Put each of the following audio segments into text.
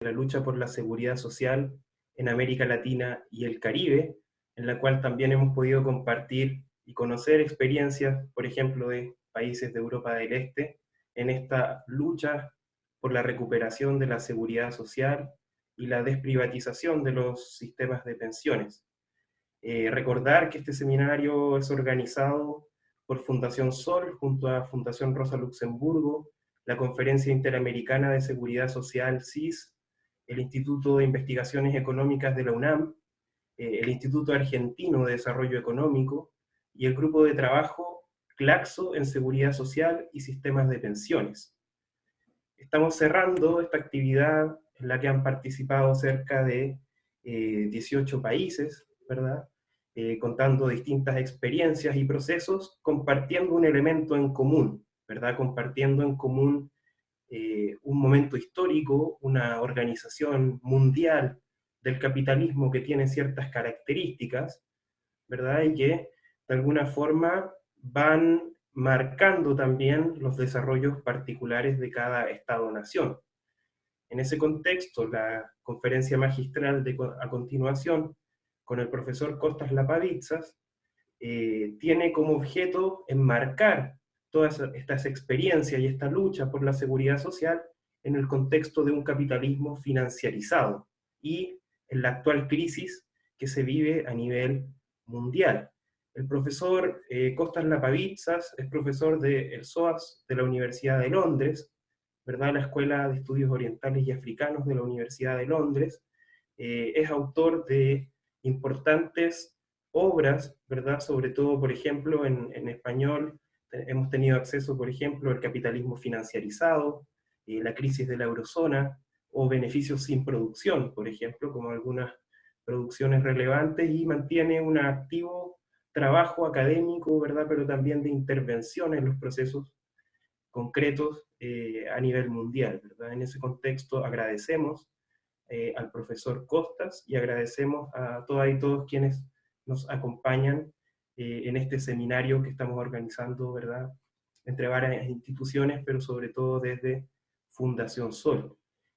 la lucha por la seguridad social en América Latina y el Caribe, en la cual también hemos podido compartir y conocer experiencias, por ejemplo, de países de Europa del Este, en esta lucha por la recuperación de la seguridad social y la desprivatización de los sistemas de pensiones. Eh, recordar que este seminario es organizado por Fundación Sol junto a Fundación Rosa Luxemburgo, la Conferencia Interamericana de Seguridad Social, CIS, el Instituto de Investigaciones Económicas de la UNAM, eh, el Instituto Argentino de Desarrollo Económico y el Grupo de Trabajo CLACSO en Seguridad Social y Sistemas de Pensiones. Estamos cerrando esta actividad en la que han participado cerca de 18 eh, países, ¿verdad? Eh, contando distintas experiencias y procesos, compartiendo un elemento en común, ¿verdad? Compartiendo en común eh, un momento histórico, una organización mundial del capitalismo que tiene ciertas características, ¿verdad? Y que de alguna forma van marcando también los desarrollos particulares de cada Estado-nación. En ese contexto, la conferencia magistral a continuación, con el profesor Costas Lapavitsas, eh, tiene como objeto enmarcar todas estas experiencias y esta lucha por la seguridad social en el contexto de un capitalismo financiarizado y en la actual crisis que se vive a nivel mundial. El profesor eh, Costas Lapavitsas es profesor del de SOAS de la Universidad de Londres, ¿verdad? la Escuela de Estudios Orientales y Africanos de la Universidad de Londres. Eh, es autor de importantes obras, ¿verdad? sobre todo, por ejemplo, en español, hemos tenido acceso, por ejemplo, al capitalismo financiarizado, eh, la crisis de la eurozona, o beneficios sin producción, por ejemplo, como algunas producciones relevantes, y mantiene un activo trabajo académico, ¿verdad? pero también de intervención en los procesos concretos eh, a nivel mundial. ¿verdad? En ese contexto agradecemos eh, al profesor Costas y agradecemos a todas y todos quienes nos acompañan eh, en este seminario que estamos organizando, ¿verdad? Entre varias instituciones, pero sobre todo desde Fundación Sol.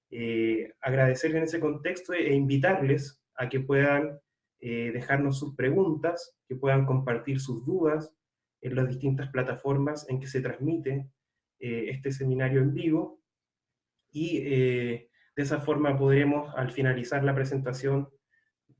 Eh, agradecer en ese contexto e invitarles a que puedan eh, dejarnos sus preguntas, que puedan compartir sus dudas en las distintas plataformas en que se transmite este seminario en vivo, y de esa forma podremos, al finalizar la presentación,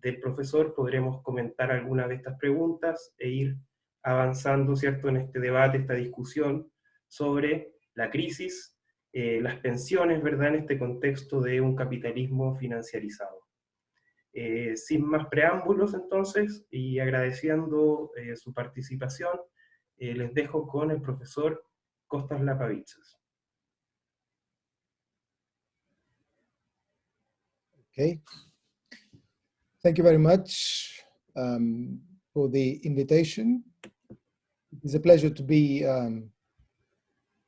del profesor podremos comentar algunas de estas preguntas e ir avanzando ¿cierto? en este debate, esta discusión sobre la crisis, eh, las pensiones, ¿verdad? en este contexto de un capitalismo financiarizado. Eh, sin más preámbulos entonces, y agradeciendo eh, su participación, les dejo con el profesor Costas Lapavitsas. Okay. Thank you very much um, for the invitation. It's a pleasure to be um,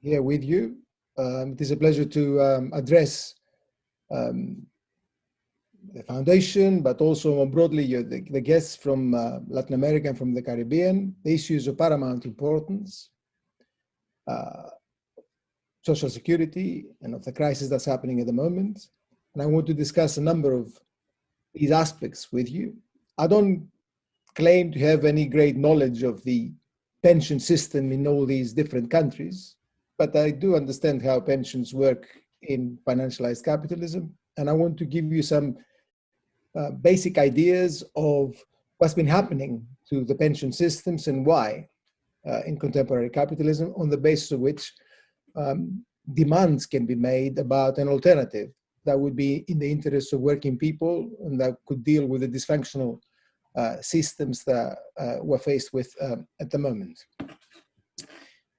here with you. Um, it is a pleasure to um, address um, the foundation, but also more broadly the, the, guests from uh, Latin America and from the Caribbean. The issues of paramount importance, uh, social security, and of the crisis that's happening at the moment. And I want to discuss a number of these aspects with you. I don't claim to have any great knowledge of the pension system in all these different countries, but I do understand how pensions work in financialized capitalism. And I want to give you some uh, basic ideas of what's been happening to the pension systems and why uh, in contemporary capitalism on the basis of which um, demands can be made about an alternative that would be in the interest of working people and that could deal with the dysfunctional uh, systems that uh, we're faced with um, at the moment.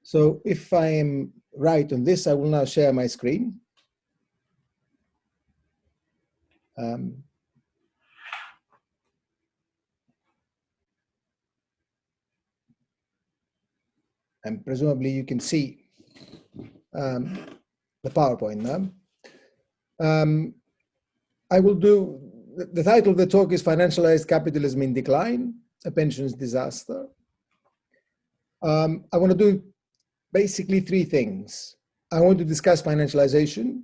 So if I am right on this, I will now share my screen. Um, and presumably you can see um, the PowerPoint now. Um, I will do, the title of the talk is Financialized Capitalism in Decline, a Pensions Disaster. Um, I want to do basically three things. I want to discuss financialization.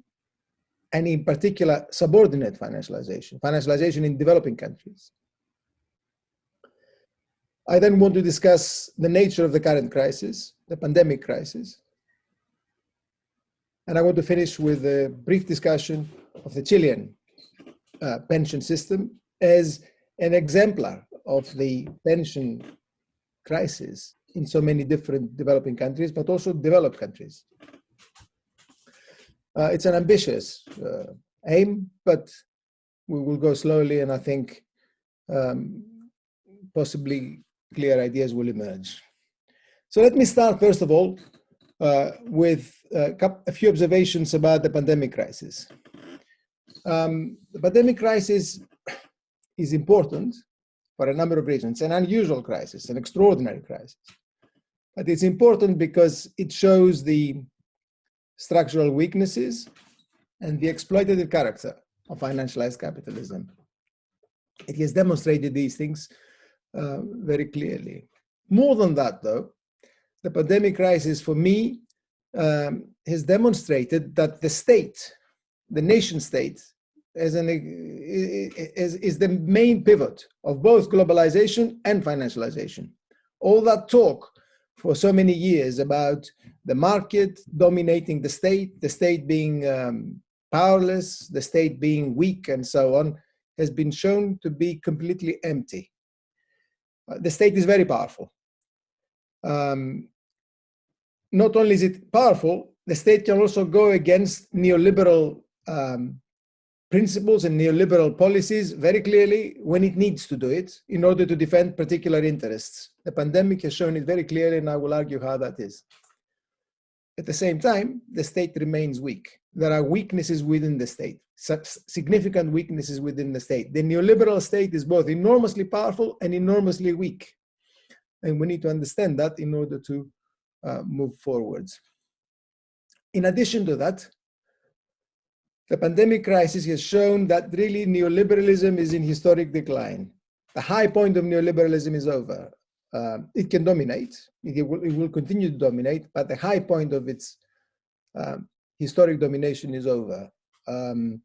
and in particular subordinate financialization, financialization in developing countries. I then want to discuss the nature of the current crisis, the pandemic crisis. And I want to finish with a brief discussion of the Chilean uh, pension system as an exemplar of the pension crisis in so many different developing countries, but also developed countries. Uh, it's an ambitious uh, aim, but we will go slowly, and I think um, possibly clear ideas will emerge. So let me start, first of all, uh, with uh, a few observations about the pandemic crisis. Um, the pandemic crisis is important for a number of reasons, an unusual crisis, an extraordinary crisis. But it's important because it shows the structural weaknesses and the exploitative character of financialized capitalism. It has demonstrated these things uh, very clearly. More than that, though, the pandemic crisis for me um, has demonstrated that the state, the nation state, as an, is, is the main pivot of both globalization and financialization. All that talk for so many years about the market dominating the state, the state being um, powerless, the state being weak, and so on, has been shown to be completely empty. Uh, the state is very powerful. Um, not only is it powerful, the state can also go against neoliberal um, principles and neoliberal policies very clearly when it needs to do it in order to defend particular interests. The pandemic has shown it very clearly, and I will argue how that is. At the same time, the state remains weak. There are weaknesses within the state, significant weaknesses within the state. The neoliberal state is both enormously powerful and enormously weak. And we need to understand that in order to move forwards. In addition to that, the pandemic crisis has shown that really neoliberalism is in historic decline. The high point of neoliberalism is over. Uh, it can dominate, it will, it will, continue to dominate, but the high point of its um, historic domination is over. Um,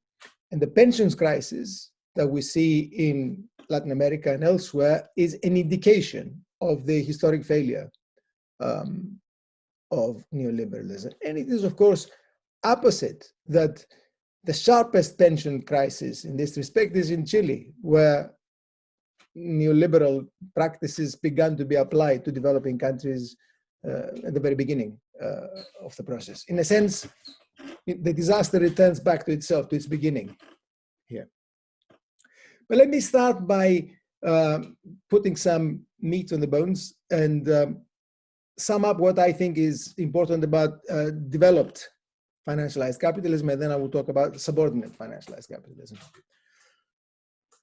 and the pensions crisis that we see in Latin America and elsewhere is an indication of the historic failure um, of neoliberalism. And it is, of course, opposite that the sharpest pension crisis in this respect is in Chile, where neoliberal practices began to be applied to developing countries uh, at the very beginning uh, of the process. In a sense, the disaster returns back to itself, to its beginning here. But let me start by uh, putting some meat on the bones and um, sum up what I think is important about uh, developed financialized capitalism, and then I will talk about subordinate financialized capitalism.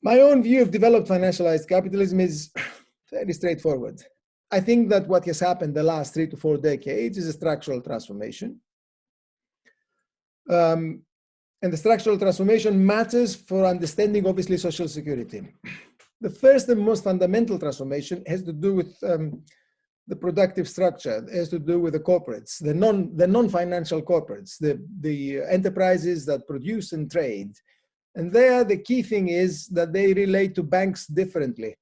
My own view of developed financialized capitalism is fairly straightforward. I think that what has happened the last three to four decades is a structural transformation. Um, and the structural transformation matters for understanding, obviously, social security. The first and most fundamental transformation has to do with um, the productive structure has to do with the corporates, the non the non-financial corporates, the the enterprises that produce and trade. And there, the key thing is that they relate to banks differently.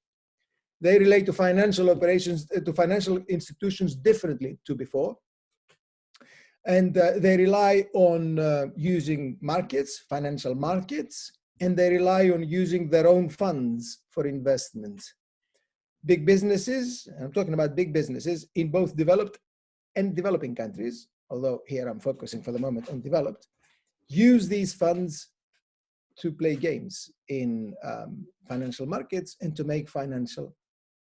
They relate to financial operations, uh, to financial institutions differently to before. And uh, they rely on uh, using markets, financial markets, and they rely on using their own funds for investment big businesses, I'm talking about big businesses in both developed and developing countries, although here I'm focusing for the moment on developed, use these funds to play games in um, financial markets and to make financial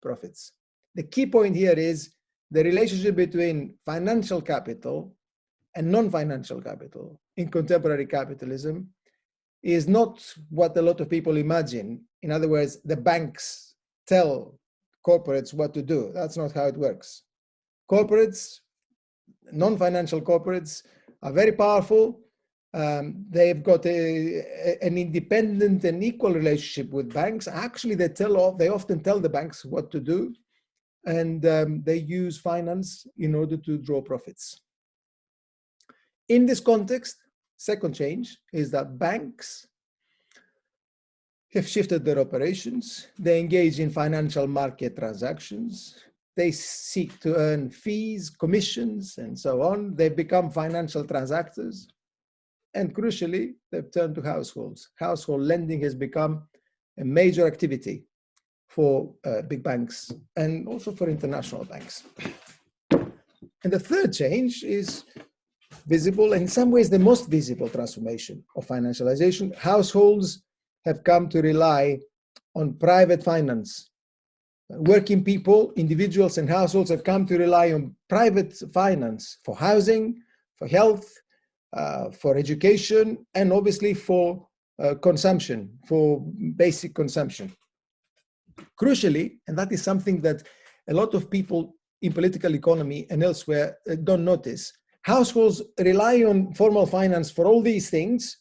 profits. The key point here is the relationship between financial capital and non-financial capital in contemporary capitalism is not what a lot of people imagine. In other words, the banks tell corporates what to do. That's not how it works. Corporates, non-financial corporates are very powerful. Um, they've got a, a, an independent and equal relationship with banks. Actually, they tell off, they often tell the banks what to do, and um, they use finance in order to draw profits. In this context, Second change is that banks have shifted their operations. They engage in financial market transactions. They seek to earn fees, commissions, and so on. They become financial transactors. And crucially, they've turned to households. Household lending has become a major activity for uh, big banks and also for international banks. And the third change is visible, and in some ways the most visible transformation of financialization. Households have come to rely on private finance. Working people, individuals and households have come to rely on private finance for housing, for health, uh, for education, and obviously for uh, consumption, for basic consumption. Crucially, and that is something that a lot of people in political economy and elsewhere uh, don't notice, households rely on formal finance for all these things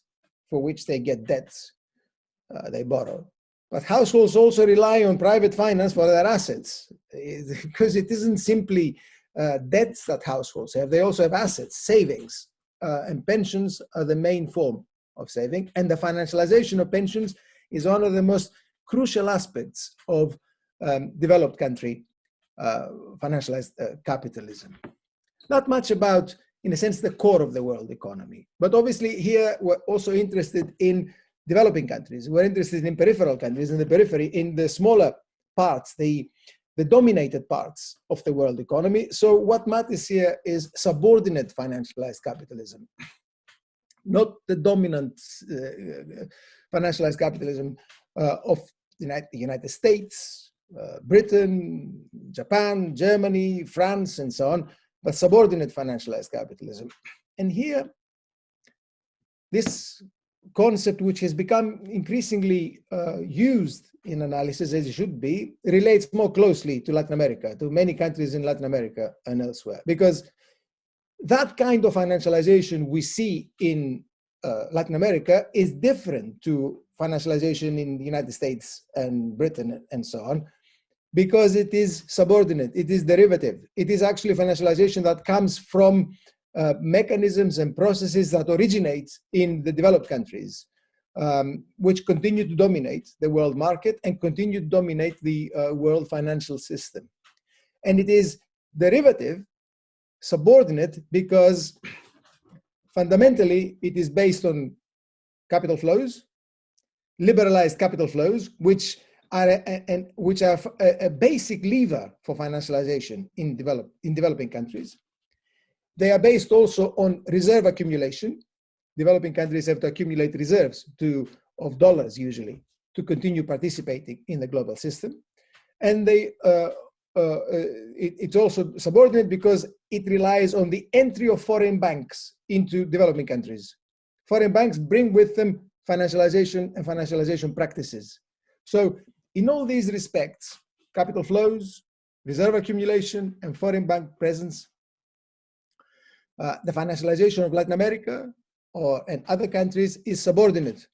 for which they get debts uh, they borrow. But households also rely on private finance for their assets because it isn't simply uh, debts that households have, they also have assets, savings, uh, and pensions are the main form of saving. And the financialization of pensions is one of the most crucial aspects of um, developed country uh, financialized uh, capitalism. Not much about, in a sense, the core of the world economy. But obviously here we're also interested in developing countries. We're interested in peripheral countries, in the periphery, in the smaller parts, the, the dominated parts of the world economy. So what matters here is subordinate financialized capitalism, not the dominant uh, financialized capitalism uh, of the United States, uh, Britain, Japan, Germany, France, and so on, but subordinate financialized capitalism. And here, this concept which has become increasingly uh, used in analysis as it should be relates more closely to Latin America, to many countries in Latin America and elsewhere. Because that kind of financialization we see in uh, Latin America is different to financialization in the United States and Britain and so on, because it is subordinate, it is derivative. It is actually financialization that comes from uh, mechanisms and processes that originate in the developed countries, um, which continue to dominate the world market and continue to dominate the uh, world financial system. And it is derivative, subordinate, because fundamentally it is based on capital flows, liberalized capital flows, which are a, a, which are a, a, basic lever for financialization in develop in developing countries. They are based also on reserve accumulation. Developing countries have to accumulate reserves to, of dollars usually to continue participating in the global system. And they, uh, uh, uh, it, it's also subordinate because it relies on the entry of foreign banks into developing countries. Foreign banks bring with them financialization and financialization practices. So in all these respects, capital flows, reserve accumulation, and foreign bank presence uh, the financialization of Latin America or and other countries is subordinate,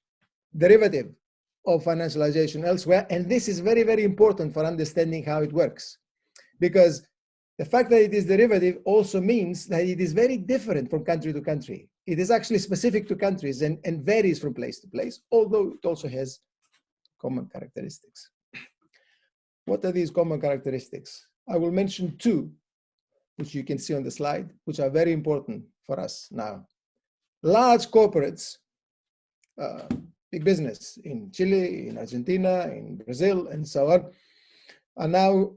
derivative of financialization elsewhere. And this is very, very important for understanding how it works. Because the fact that it is derivative also means that it is very different from country to country. It is actually specific to countries and, and varies from place to place, although it also has common characteristics. What are these common characteristics? I will mention two which you can see on the slide, which are very important for us now. Large corporates, uh, big business in Chile, in Argentina, in Brazil, and so on, are now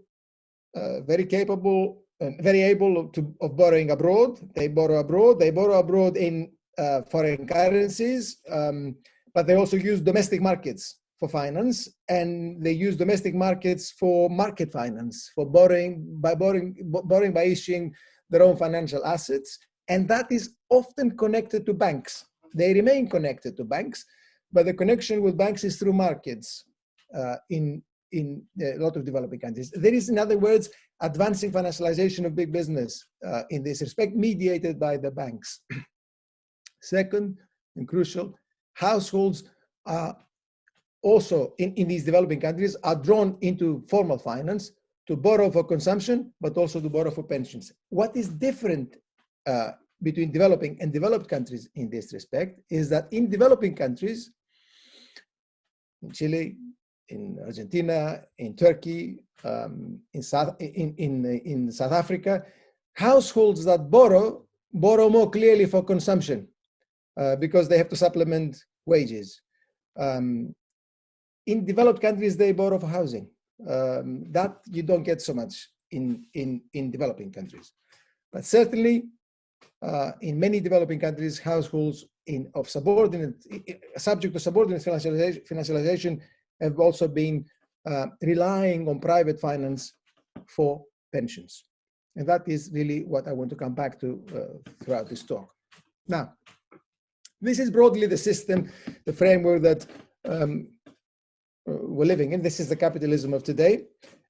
uh, very capable and very able to, of borrowing abroad. They borrow abroad. They borrow abroad in uh, foreign currencies, um, but they also use domestic markets for finance and they use domestic markets for market finance for borrowing by borrowing borrowing by issuing their own financial assets and that is often connected to banks. They remain connected to banks but the connection with banks is through markets uh, in in a lot of developing countries. There is in other words advancing financialization of big business uh, in this respect mediated by the banks. Second and crucial households are also in, in these developing countries are drawn into formal finance to borrow for consumption, but also to borrow for pensions. What is different uh, between developing and developed countries in this respect is that in developing countries, in Chile, in Argentina, in Turkey, um, in, South, in, in, in South Africa, households that borrow, borrow more clearly for consumption uh, because they have to supplement wages. Um, in developed countries, they borrow for housing. Um, that you don't get so much in, in, in developing countries. But certainly, uh, in many developing countries, households in, of subordinate, subject to subordinate financialization, financialization have also been uh, relying on private finance for pensions. And that is really what I want to come back to uh, throughout this talk. Now, this is broadly the system, the framework that um, we're living in. This is the capitalism of today.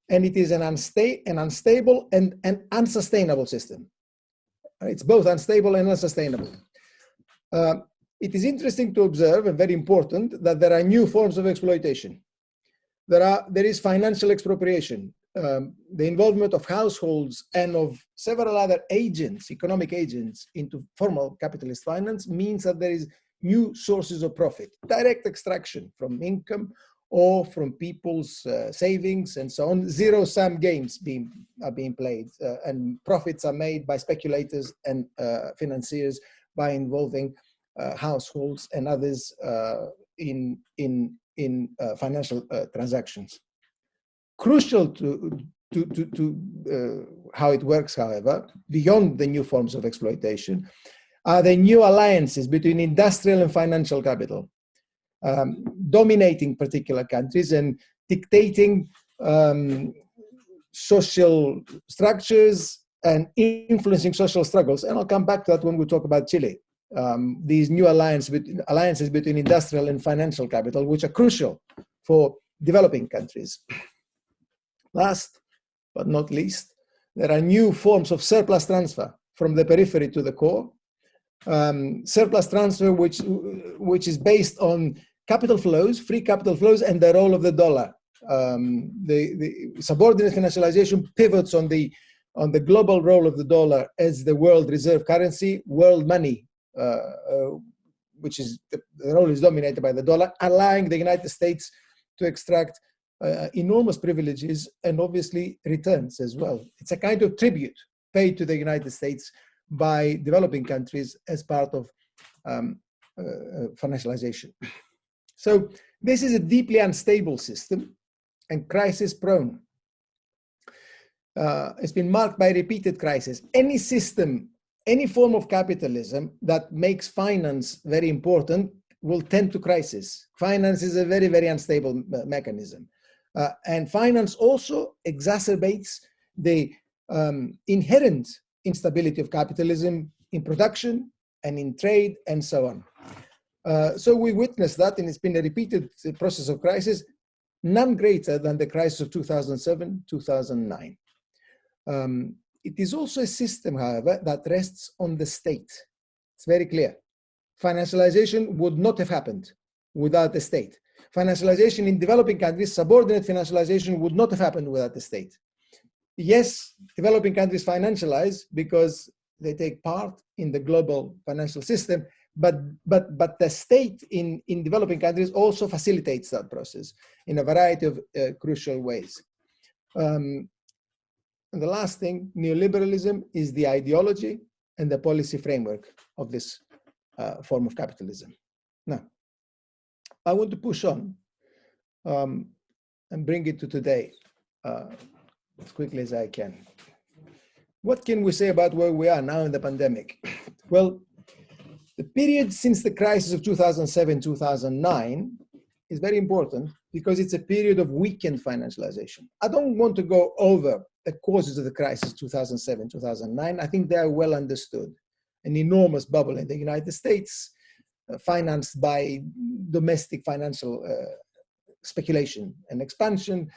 And it is an, unsta an unstable and an unsustainable system. It's both unstable and unsustainable. Uh, it is interesting to observe and very important that there are new forms of exploitation there are there is financial expropriation um, the involvement of households and of several other agents economic agents into formal capitalist finance means that there is new sources of profit direct extraction from income or from people's uh, savings and so on zero sum games being are being played uh, and profits are made by speculators and uh, financiers by involving uh, households and others uh, in in in uh, financial transactions. Crucial to, to, to, to how it works, however, beyond the new forms of exploitation, are the new alliances between industrial and financial capital, um, dominating particular countries and dictating um, social structures and influencing social struggles. And I'll come back to that when we talk about Chile um, these new alliance alliances between industrial and financial capital, which are crucial for developing countries. Last but not least, there are new forms of surplus transfer from the periphery to the core. Um, surplus transfer, which, which is based on capital flows, free capital flows, and the role of the dollar. Um, the, the subordinate financialization pivots on the on the global role of the dollar as the world reserve currency, world money uh, uh, which is the, the role is dominated by the dollar, allowing the United States to extract uh, enormous privileges and obviously returns as well. It's a kind of tribute paid to the United States by developing countries as part of um, uh, financialization. So this is a deeply unstable system and crisis prone. Uh, it's been marked by repeated crises. Any system any form of capitalism that makes finance very important will tend to crisis. Finance is a very, very unstable mechanism. Uh, and finance also exacerbates the um, inherent instability of capitalism in production and in trade and so on. Uh, so we witnessed that and it's been a repeated process of crisis, none greater than the crisis of 2007, 2009. Um, it is also a system, however, that rests on the state. It's very clear. Financialization would not have happened without the state. Financialization in developing countries, subordinate financialization would not have happened without the state. Yes, developing countries financialize because they take part in the global financial system, but but but the state in in developing countries also facilitates that process in a variety of uh, crucial ways. Um, and the last thing, neoliberalism is the ideology and the policy framework of this uh, form of capitalism. Now, I want to push on um, and bring it to today uh, as quickly as I can. What can we say about where we are now in the pandemic? Well, the period since the crisis of 2007-2009 is very important because it's a period of weakened financialization. I don't want to go over the causes of the crisis 2007 2009 i think they are well understood. An enormous bubble in the united states uh, financed by domestic financial uh, speculation and expansion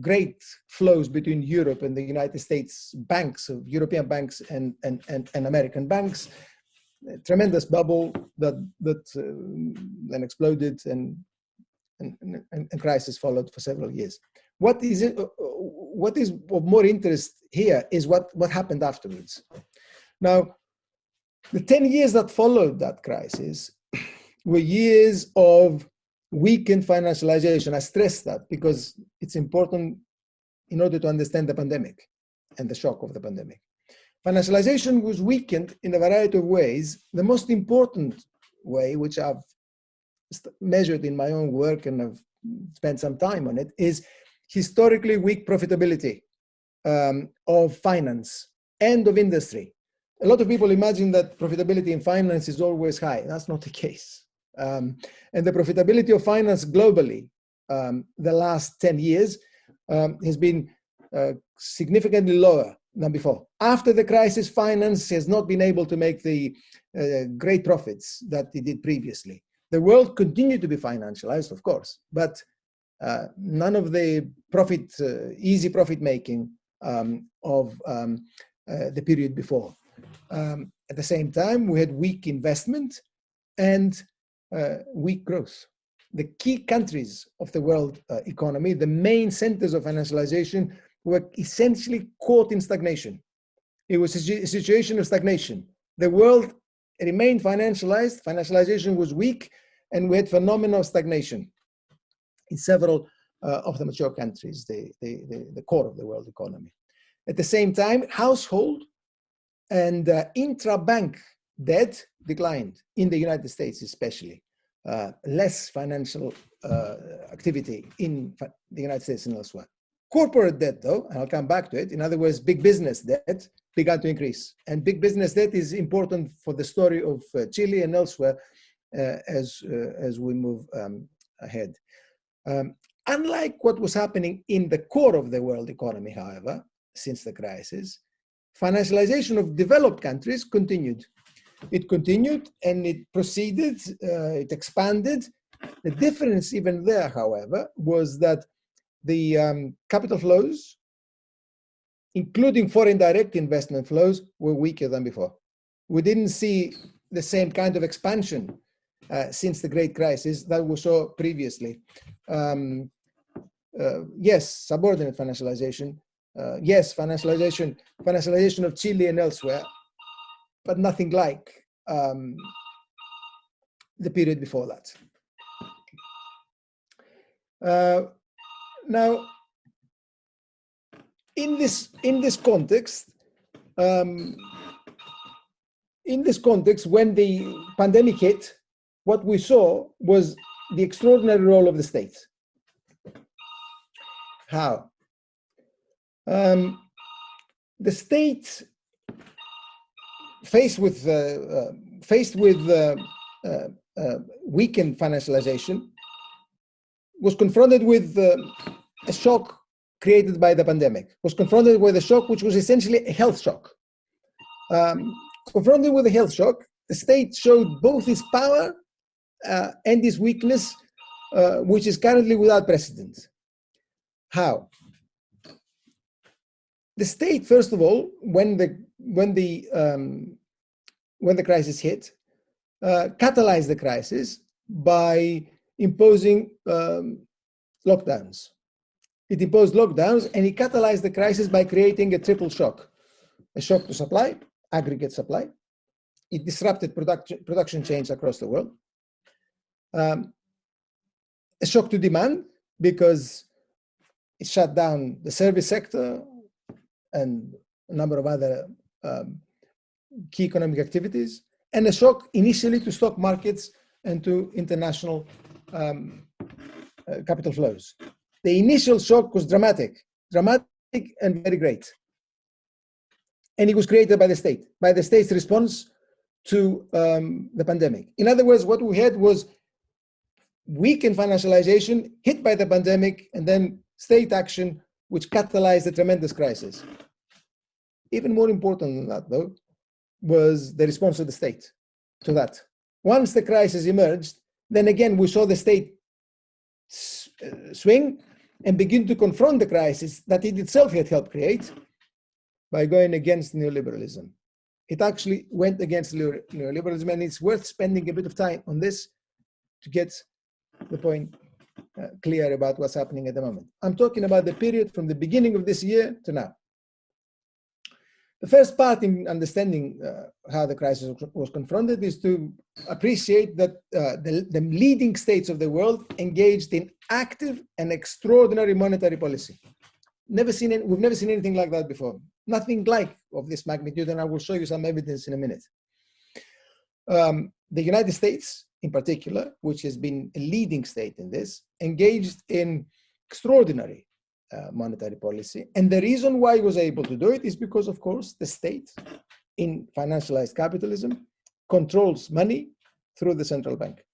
great flows between europe and the united states banks of european banks and and and, and american banks tremendous bubble that that uh, then exploded and and, crisis followed for several years what is it, uh, what is of more interest here is what, what happened afterwards. Now, The 10 years that followed that crisis were years of weakened financialization. I stress that because it's important in order to understand the pandemic and the shock of the pandemic. Financialization was weakened in a variety of ways. The most important way, which I've measured in my own work and I've spent some time on it, is historically weak profitability um, of finance and of industry. A lot of people imagine that profitability in finance is always high. That's not the case. Um, and the profitability of finance globally, um, the last 10 years, um, has been uh, significantly lower than before. After the crisis, finance has not been able to make the uh, great profits that it did previously. The world continued to be financialized, of course, but uh, none of the profit, uh, easy profit making um, of um, uh, the period before. Um, at the same time, we had weak investment and uh, weak growth. The key countries of the world uh, economy, the main centers of financialization were essentially caught in stagnation. It was a situation of stagnation. The world remained financialized, financialization was weak, and we had phenomena of stagnation in several uh, of the mature countries, the, the, the, the, core of the world economy. At the same time, household and uh, intra-bank debt declined in the United States especially. Uh, less financial uh, activity in the United States and elsewhere. Corporate debt, though, and I'll come back to it, in other words, big business debt began to increase. And big business debt is important for the story of uh, Chile and elsewhere uh, as, uh, as we move um, ahead. Um, unlike what was happening in the core of the world economy, however, since the crisis, financialization of developed countries continued. It continued and it proceeded, uh, it expanded. The difference even there, however, was that the um, capital flows, including foreign direct investment flows, were weaker than before. We didn't see the same kind of expansion uh, since the Great Crisis that we saw previously. Um, uh, yes, subordinate financialization. Uh, yes, financialization, financialization of Chile and elsewhere, but nothing like um, the period before that. Now, in this in this context, um, in this context, when the pandemic hit, what we saw was the extraordinary role of the state. How? Um, the state faced with uh, uh, faced with uh, uh, uh weakened financialization was confronted with uh, a shock created by the pandemic, was confronted with a shock which was essentially a health shock. Um, confronted with a health shock, the state showed both its power uh, and its weakness, uh, which is currently without precedent. How? The state, first of all, when the when the um, when the crisis hit, uh, catalyzed the crisis by imposing um, lockdowns. It imposed lockdowns and it catalyzed the crisis by creating a triple shock. A shock to supply, aggregate supply. It disrupted production, production chains across the world. Um, a shock to demand because it shut down the service sector and a number of other um, key economic activities, and a shock initially to stock markets and to international um, uh, capital flows. The initial shock was dramatic, dramatic and very great. And it was created by the state, by the state's response to um, the pandemic. In other words, what we had was weakened financialization hit by the pandemic and then state action, which catalyzed a tremendous crisis. Even more important than that, though, was the response of the state to that. Once the crisis emerged, then again, we saw the state uh, swing and begin to confront the crisis that it itself had helped create by going against neoliberalism. It actually went against neoliberalism, and it's worth spending a bit of time on this to get the point uh, clear about what's happening at the moment. I'm talking about the period from the beginning of this year to now. The first part in understanding uh, how the crisis was confronted is to appreciate that uh, the, the, leading states of the world engaged in active and extraordinary monetary policy. Never seen we've never seen anything like that before. Nothing like of this magnitude, and I will show you some evidence in a minute. Um, the United States, in particular, which has been a leading state in this, engaged in extraordinary uh, monetary policy. And the reason why he was able to do it is because, of course, the state in financialized capitalism controls money through the central bank.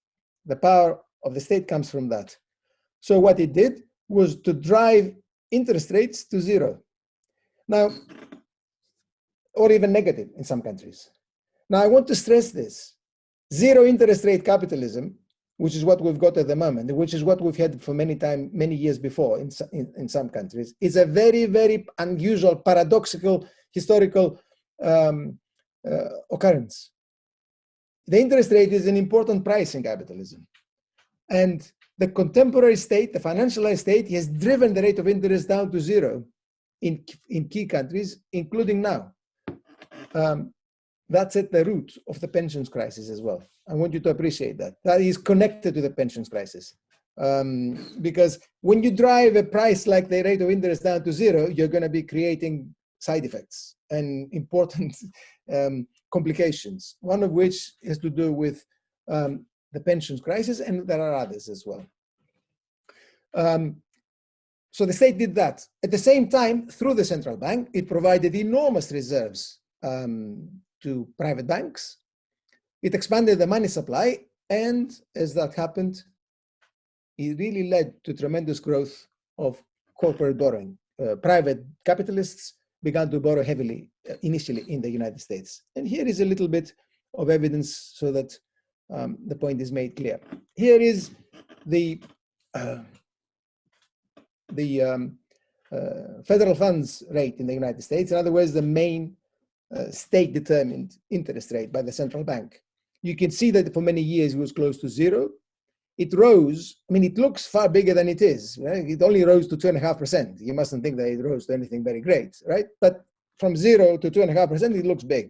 The power of the state comes from that. So what it did was to drive interest rates to zero. Now, or even negative in some countries. Now, I want to stress this. Zero interest rate capitalism which is what we've got at the moment, which is what we've had for many time, many years before in, in, in some countries, is a very, very unusual, paradoxical, historical um, uh, occurrence. The interest rate is an important price in capitalism. And the contemporary state, the financialized state, has driven the rate of interest down to zero in, in key countries, including now. Um, that's at the root of the pensions crisis as well. I want you to appreciate that. That is connected to the pensions crisis. Um, because when you drive a price like the rate of interest down to zero, you're going to be creating side effects and important um, complications, one of which has to do with um, the pensions crisis, and there are others as well. Um, so the state did that. At the same time, through the central bank, it provided enormous reserves um, to private banks. It expanded the money supply, and as that happened, it really led to tremendous growth of corporate borrowing. Uh, private capitalists began to borrow heavily uh, initially in the United States. And here is a little bit of evidence so that um, the point is made clear. Here is the uh, the um, uh, federal funds rate in the United States. In other words, the main uh, state-determined interest rate by the central bank. You can see that for many years it was close to zero. It rose, I mean, it looks far bigger than it is. Right? It only rose to two and a half percent. You mustn't think that it rose to anything very great, right? But from zero to two and a half percent, it looks big.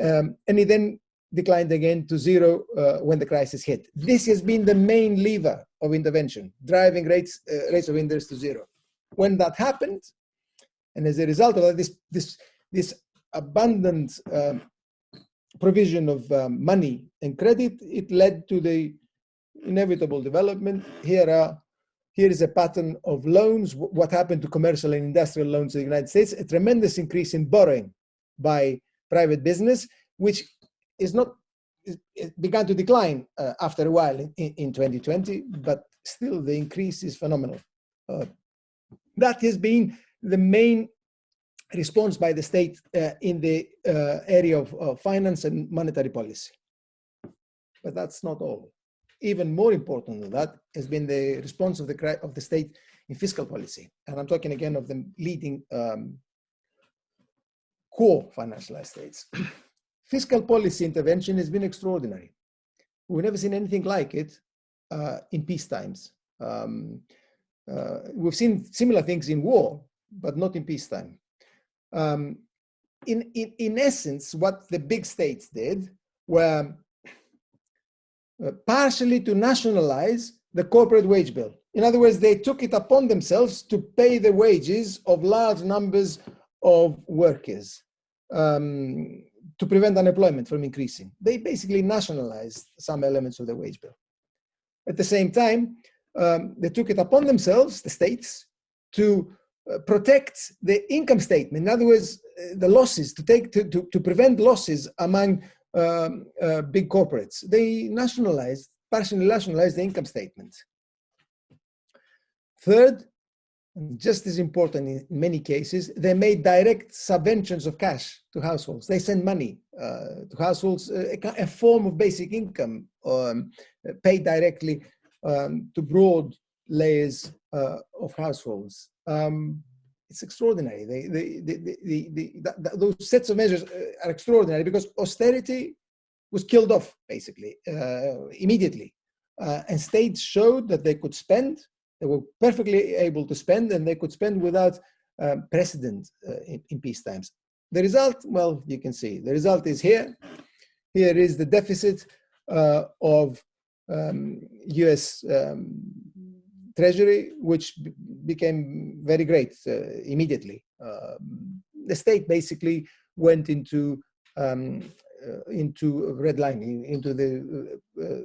Um, and it then declined again to zero uh, when the crisis hit. This has been the main lever of intervention, driving rates, uh, rates of interest to zero. When that happened, and as a result of that, this, this, this abundant um, provision of um, money and credit, it led to the inevitable development. Here are here is a pattern of loans, what happened to commercial and industrial loans in the United States, a tremendous increase in borrowing by private business, which is not, it began to decline uh, after a while in, in 2020, but still the increase is phenomenal. Uh, that has been the main response by the state uh, in the uh, area of, of finance and monetary policy. But that's not all. Even more important than that has been the response of the, of the state in fiscal policy. And I'm talking again of the leading um, core financialized states. fiscal policy intervention has been extraordinary. We've never seen anything like it uh, in peace times. Um, uh, we've seen similar things in war, but not in peacetime um, in, in, in essence, what the big states did were uh, partially to nationalize the corporate wage bill. In other words, they took it upon themselves to pay the wages of large numbers of workers um, to prevent unemployment from increasing. They basically nationalized some elements of the wage bill. At the same time, um, they took it upon themselves, the states, to uh, protect the income statement. In other words, uh, the losses to take to, to, to prevent losses among um, uh, big corporates. They nationalized, partially nationalized the income statement. Third, just as important in many cases, they made direct subventions of cash to households. They send money uh, to households, uh, a, a, form of basic income um, paid directly um, to broad layers uh, of households um, it's extraordinary. They, they, they, those sets of measures uh, are extraordinary because austerity was killed off basically uh, immediately. Uh, and states showed that they could spend, they were perfectly able to spend and they could spend without um, precedent uh, in, in peace times. The result, well, you can see, the result is here. Here is the deficit uh, of um, US um, Treasury, which became very great uh, immediately. Um, the state basically went into um, uh, into redlining, into the uh, uh,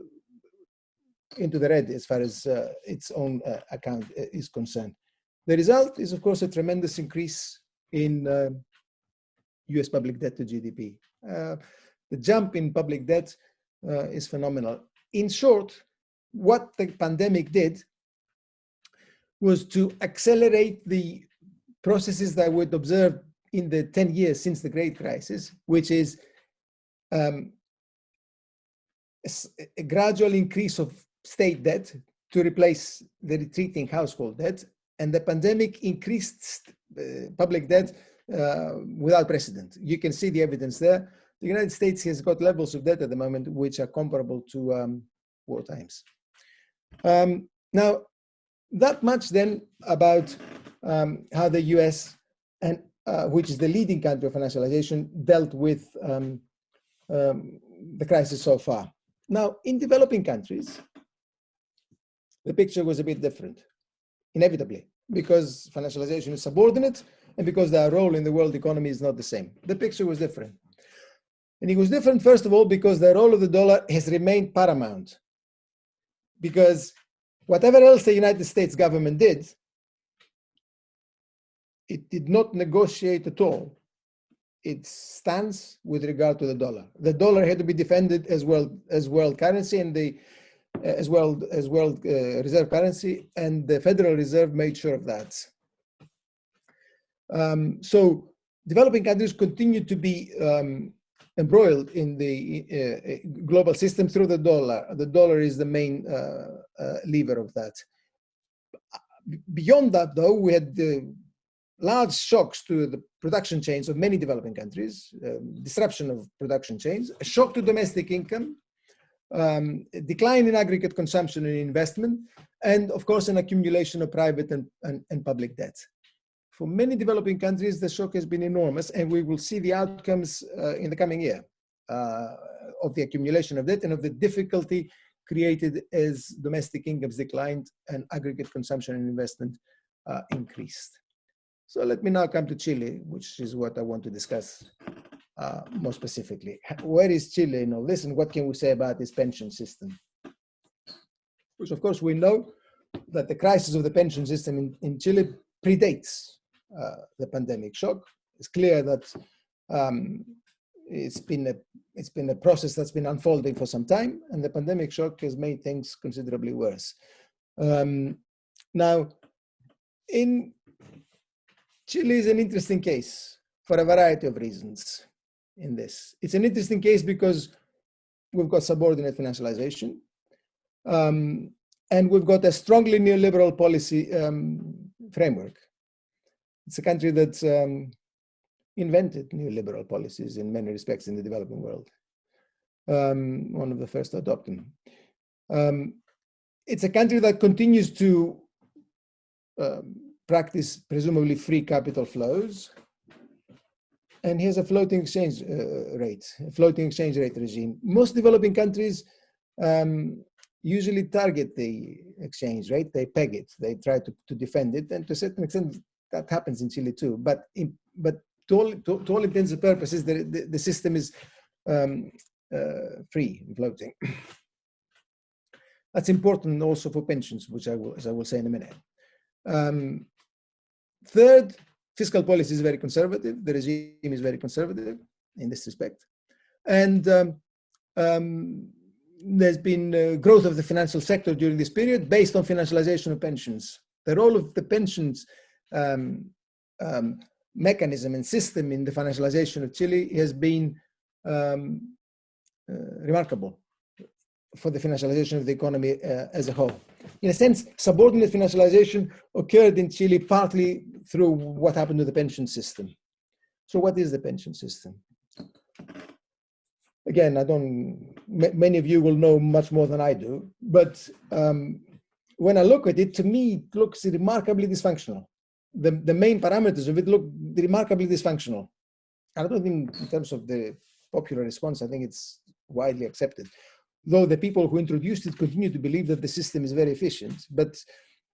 into the red as far as uh, its own uh, account is concerned. The result is, of course, a tremendous increase in US public debt to GDP. the jump in public debt is phenomenal. In short, what the pandemic did was to accelerate the processes that we'd observed in the 10 years since the Great Crisis, which is um, a, gradual increase of state debt to replace the retreating household debt, and the pandemic increased uh, public debt uh, without precedent. You can see the evidence there. The United States has got levels of debt at the moment which are comparable to um, war times. Um, now, that much then about um, how the US, and uh, which is the leading country of financialization, dealt with um, um, the crisis so far. Now, in developing countries, the picture was a bit different, inevitably, because financialization is subordinate and because their role in the world economy is not the same. The picture was different. And it was different, first of all, because the role of the dollar has remained paramount. Because whatever else the United States government did, it did not negotiate at all its stance with regard to the dollar. The dollar had to be defended as well as world currency and the as well as world uh, reserve currency, and the Federal Reserve made sure of that. Um, so developing countries continue to be um, embroiled in the uh, uh, global system through the dollar. The dollar is the main uh, uh lever of that. Beyond that, though, we had large shocks to the production chains of many developing countries, um, disruption of production chains, a shock to domestic income, um, decline in aggregate consumption and investment, and of course, an accumulation of private and, and, and public debt. For many developing countries, the shock has been enormous, and we will see the outcomes uh, in the coming year uh, of the accumulation of debt and of the difficulty created as domestic incomes declined and aggregate consumption and investment uh, increased. So let me now come to Chile, which is what I want to discuss uh, more specifically. Where is Chile in all this and what can we say about its pension system? Which of course we know that the crisis of the pension system in, in Chile predates the pandemic shock. It's clear that um, it's been a it's been a process that's been unfolding for some time, and the pandemic shock has made things considerably worse. Um, now, in Chile is an interesting case for a variety of reasons. In this, it's an interesting case because we've got subordinate financialization, um, and we've got a strongly neoliberal policy um, framework it's a country that um, invented neoliberal policies in many respects in the developing world. Um, one of the first to adopt them. Um, it's a country that continues to um, practice presumably free capital flows and has a floating exchange uh, rate, a floating exchange rate regime. Most developing countries um, usually target the exchange rate, they peg it, they try to, to defend it, and to a certain extent that happens in Chile too. But in, but to all, to, to all intents and purposes, the, the, the system is um, uh, free floating. That's important also for pensions, which I will, as I will say in a minute. Um, third, fiscal policy is very conservative. The regime is very conservative in this respect. And um, um, there's been uh, growth of the financial sector during this period based on financialization of pensions. The role of the pensions um, um, mechanism and system in the financialization of Chile has been um, uh, remarkable for the financialization of the economy uh, as a whole. In a sense, subordinate financialization occurred in Chile partly through what happened to the pension system. So what is the pension system? Again, I don't, many of you will know much more than I do, but um, when I look at it, to me, it looks remarkably dysfunctional the, the main parameters of it look remarkably dysfunctional. I don't think in terms of the popular response, I think it's widely accepted. Though the people who introduced it continue to believe that the system is very efficient. But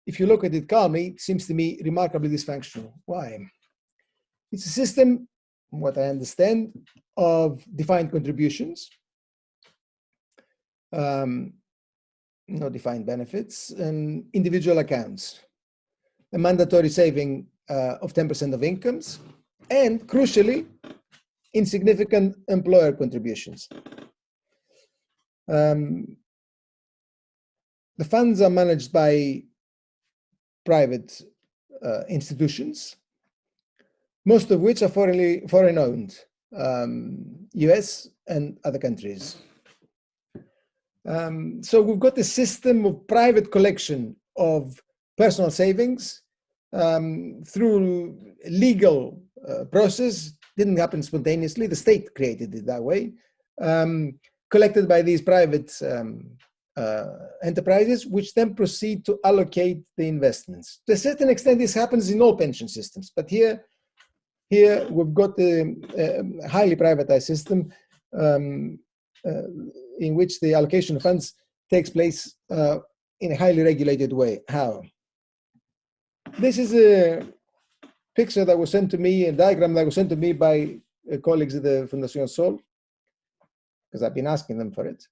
if you look at it calmly, it seems to me remarkably dysfunctional. Why? It's a system, what I understand, of defined contributions, um, no defined benefits, and individual accounts, a mandatory saving uh, of 10% of incomes, and crucially, insignificant employer contributions. Um, the funds are managed by private uh, institutions, most of which are foreign, foreign owned, um, US and other countries. Um, so we've got a system of private collection of personal savings um, through legal uh, process. Didn't happen spontaneously. The state created it that way. Um, collected by these private um, uh, enterprises, which then proceed to allocate the investments. To a certain extent, this happens in all pension systems, but here, here we've got a, a highly privatized system um, uh, in which the allocation of funds takes place uh, in a highly regulated way. How? This is a picture that was sent to me, a diagram that was sent to me by uh, colleagues at the Fundación Sol, because I've been asking them for it,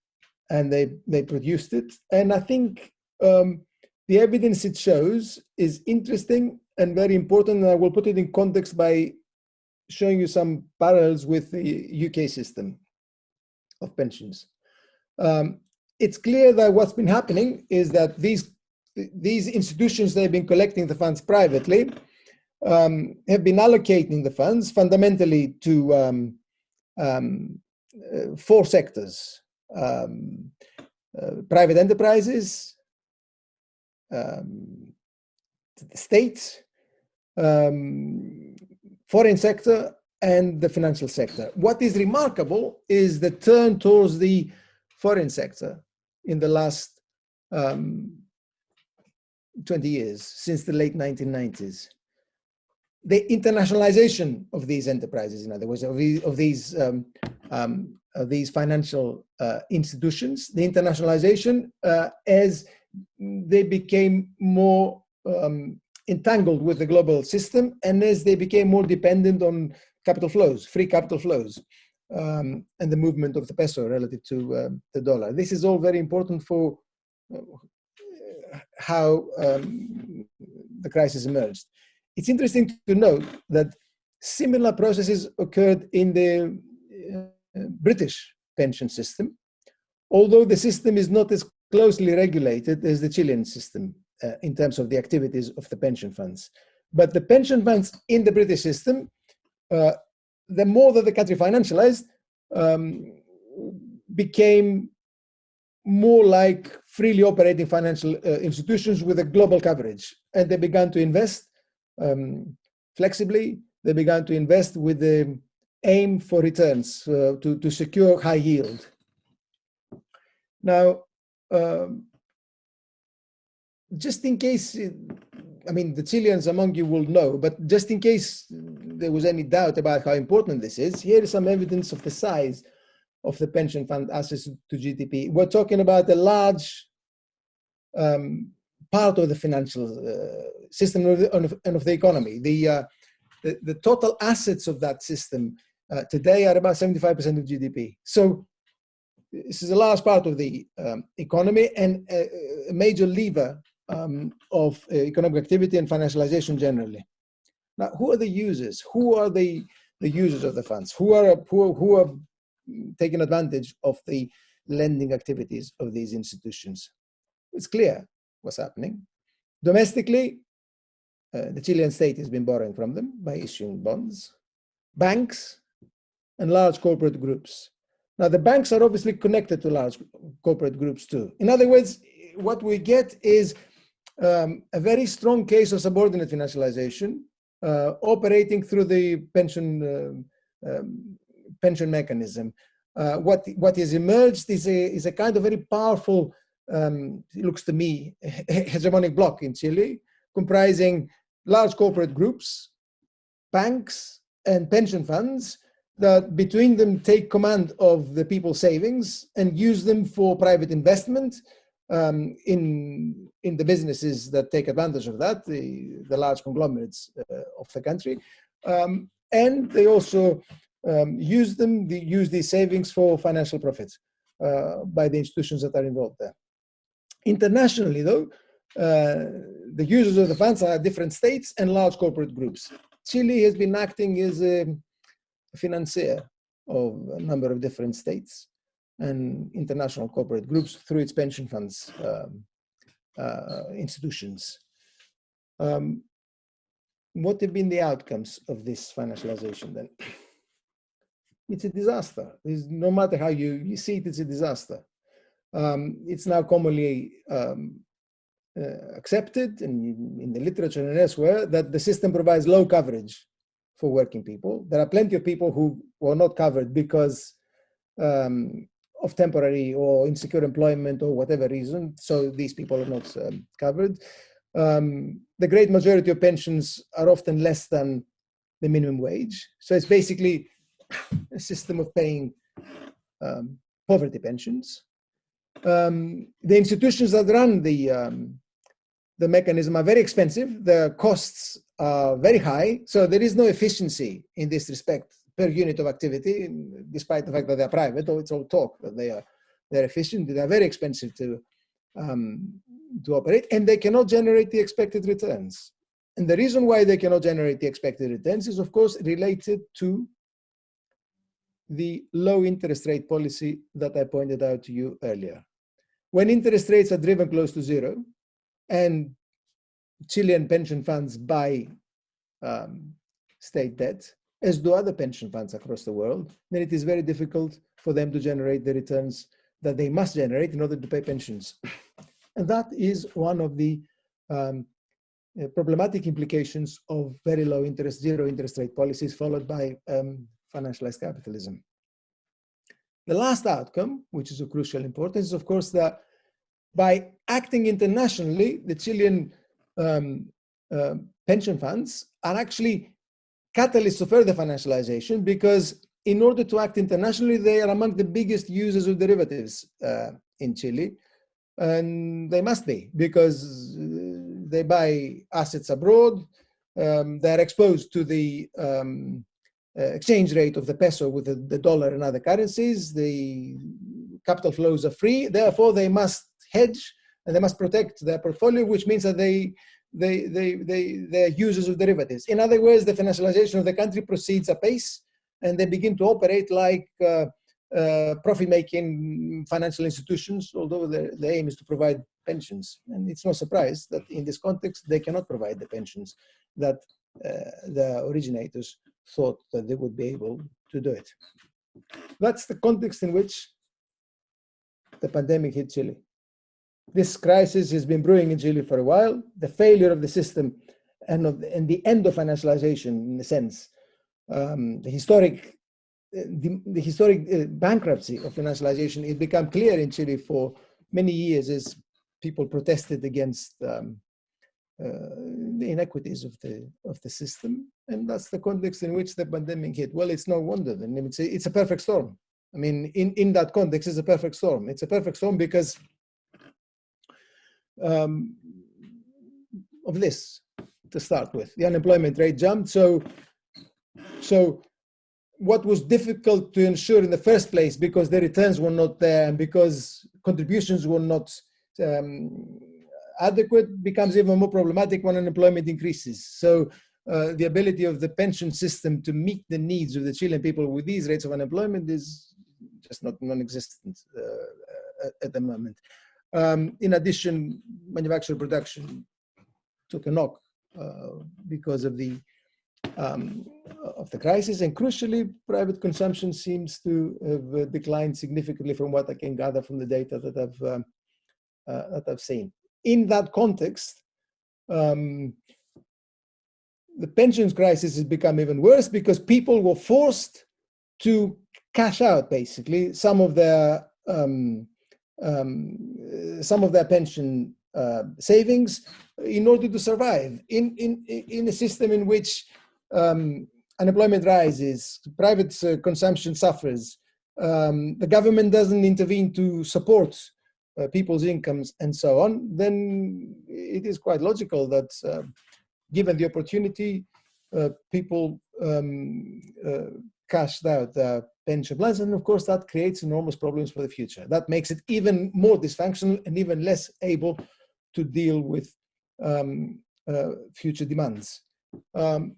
and they, they produced it. And I think um, the evidence it shows is interesting and very important, and I will put it in context by showing you some parallels with the UK system of pensions. Um, it's clear that what's been happening is that these these institutions that have been collecting the funds privately um, have been allocating the funds fundamentally to um, um, uh, four sectors. Um, uh, private enterprises, um, the state, um, foreign sector, and the financial sector. What is remarkable is the turn towards the foreign sector in the last um, 20 years, since the late 1990s. The internationalization of these enterprises, in other words, of these, of these, um, um, of these financial uh, institutions, the internationalization uh, as they became more um, entangled with the global system and as they became more dependent on capital flows, free capital flows, um, and the movement of the peso relative to um, the dollar. This is all very important for uh, how um, the crisis emerged. It's interesting to note that similar processes occurred in the uh, British pension system, although the system is not as closely regulated as the Chilean system uh, in terms of the activities of the pension funds. But the pension funds in the British system, uh, the more that the country financialized, um, became more like freely operating financial uh, institutions with a global coverage. And they began to invest um, flexibly. They began to invest with the aim for returns uh, to, to secure high yield. Now, um, just in case, I mean, the Chileans among you will know, but just in case there was any doubt about how important this is, here is some evidence of the size of the pension fund assets to GDP. We're talking about a large um, part of the financial uh, system of the, and of the economy. The, uh, the, the, total assets of that system uh, today are about 75% of GDP. So this is a large part of the um, economy and a, a major lever um, of uh, economic activity and financialization generally. Now, who are the users? Who are the, the users of the funds? Who are, who, who are taking advantage of the lending activities of these institutions. It's clear what's happening. Domestically, uh, the Chilean state has been borrowing from them by issuing bonds, banks, and large corporate groups. Now, the banks are obviously connected to large corporate groups too. In other words, what we get is um, a very strong case of subordinate financialization uh, operating through the pension uh, um, pension mechanism. Uh, what what is emerged is a is a kind of very powerful, um, it looks to me, hegemonic bloc in Chile, comprising large corporate groups, banks, and pension funds that between them take command of the people's savings and use them for private investment um, in in the businesses that take advantage of that, the, the large conglomerates uh, of the country. Um, and they also um, use them, the, use these savings for financial profits uh, by the institutions that are involved there. Internationally, though, uh, the users of the funds are different states and large corporate groups. Chile has been acting as a financier of a number of different states and international corporate groups through its pension funds um, uh, institutions. Um, what have been the outcomes of this financialization then? It's a disaster. It's, no matter how you, you see it, it's a disaster. Um, it's now commonly um, uh, accepted in, in the literature and elsewhere that the system provides low coverage for working people. There are plenty of people who were not covered because um, of temporary or insecure employment or whatever reason. So these people are not um, covered. Um, the great majority of pensions are often less than the minimum wage. So it's basically a system of paying um, poverty pensions. Um, the institutions that run the, um, the mechanism are very expensive. The costs are very high. So there is no efficiency in this respect per unit of activity, despite the fact that they're private, or it's all talk that they are they're efficient, they're very expensive to um, to operate, and they cannot generate the expected returns. And the reason why they cannot generate the expected returns is, of course, related to the low interest rate policy that I pointed out to you earlier. When interest rates are driven close to zero, and Chilean pension funds buy um, state debt, as do other pension funds across the world, then it is very difficult for them to generate the returns that they must generate in order to pay pensions. And that is one of the um, uh, problematic implications of very low interest, zero interest rate policies followed by um, financialized capitalism. The last outcome, which is of crucial importance, is of course that by acting internationally, the Chilean um, uh, pension funds are actually catalysts of further financialization because in order to act internationally, they are among the biggest users of derivatives uh, in Chile. And they must be because uh, they buy assets abroad, um, they're exposed to the um, exchange rate of the peso with the, the, dollar and other currencies. The capital flows are free, therefore they must hedge and they must protect their portfolio, which means that they they, they, they, they're users of derivatives. In other words, the financialization of the country proceeds apace and they begin to operate like uh, uh, profit-making financial institutions, although the, the aim is to provide pensions. And it's no surprise that in this context, they cannot provide the pensions that uh, the originators thought that they would be able to do it. That's the context in which the pandemic hit Chile. This crisis has been brewing in Chile for a while. The failure of the system and, of the, and the end of financialization, in a sense, um, the historic, uh, the, the historic uh, bankruptcy of financialization, it became clear in Chile for many years as people protested against um, the inequities of the of the system, and that's the context in which the pandemic hit. Well, it's no wonder. Then it's a, it's a perfect storm. I mean, in in that context, it's a perfect storm. It's a perfect storm because um, of this to start with. The unemployment rate jumped. So, so what was difficult to ensure in the first place because the returns were not there and because contributions were not um, adequate becomes even more problematic when unemployment increases. So uh, the ability of the pension system to meet the needs of the Chilean people with these rates of unemployment is just not non-existent uh, at the moment. Um, in addition, manufacturing production took a knock uh, because of the um, of the crisis, and crucially, private consumption seems to have uh, declined significantly from what I can gather from the data that I've um, uh, that I've seen. In that context, um, the pensions crisis has become even worse because people were forced to cash out basically some of their um, um, some of their pension uh, savings in order to survive. In, in, in a system in which um, unemployment rises, private uh, consumption suffers, um, the government doesn't intervene to support uh, people's incomes and so on, then it is quite logical that uh, given the opportunity, uh, people um, uh, cashed out their pension plans. And of course, that creates enormous problems for the future. That makes it even more dysfunctional and even less able to deal with um, uh, future demands. Um,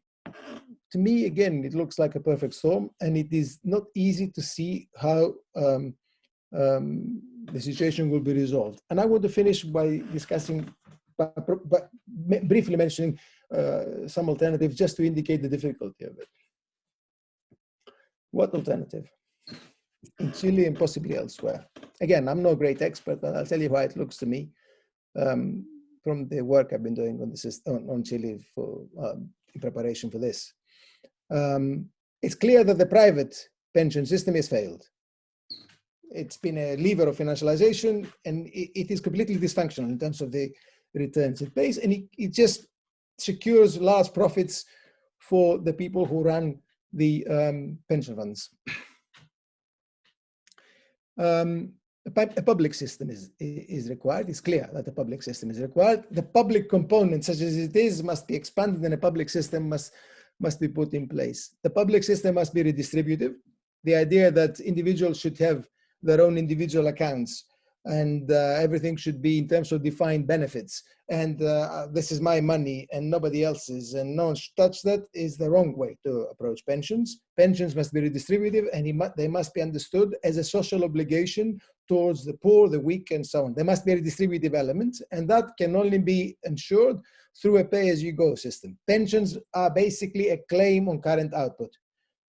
to me, again, it looks like a perfect storm, and it is not easy to see how um, the situation will be resolved. And I want to finish by discussing, briefly mentioning uh, some alternatives just to indicate the difficulty of it. What alternative? In Chile and possibly elsewhere. Again, I'm no great expert, but I'll tell you why it looks to me um, from the work I've been doing on, the system, on, on Chile for, um, in preparation for this. Um, it's clear that the private pension system has failed. It's been a lever of financialization and it, it is completely dysfunctional in terms of the returns it pays and it, it just secures large profits for the people who run the um, pension funds. Um, a, public system is, is required. It's clear that a public system is required. The public component, such as it is, must be expanded and a public system must, must be put in place. The public system must be redistributive. The idea that individuals should have their own individual accounts and uh, everything should be in terms of defined benefits. And uh, this is my money and nobody else's, and no one should touch that is the wrong way to approach pensions. Pensions must be redistributive and they must be understood as a social obligation towards the poor, the weak, and so on. There must be a redistributive element, and that can only be ensured through a pay-as-you-go system. Pensions are basically a claim on current output.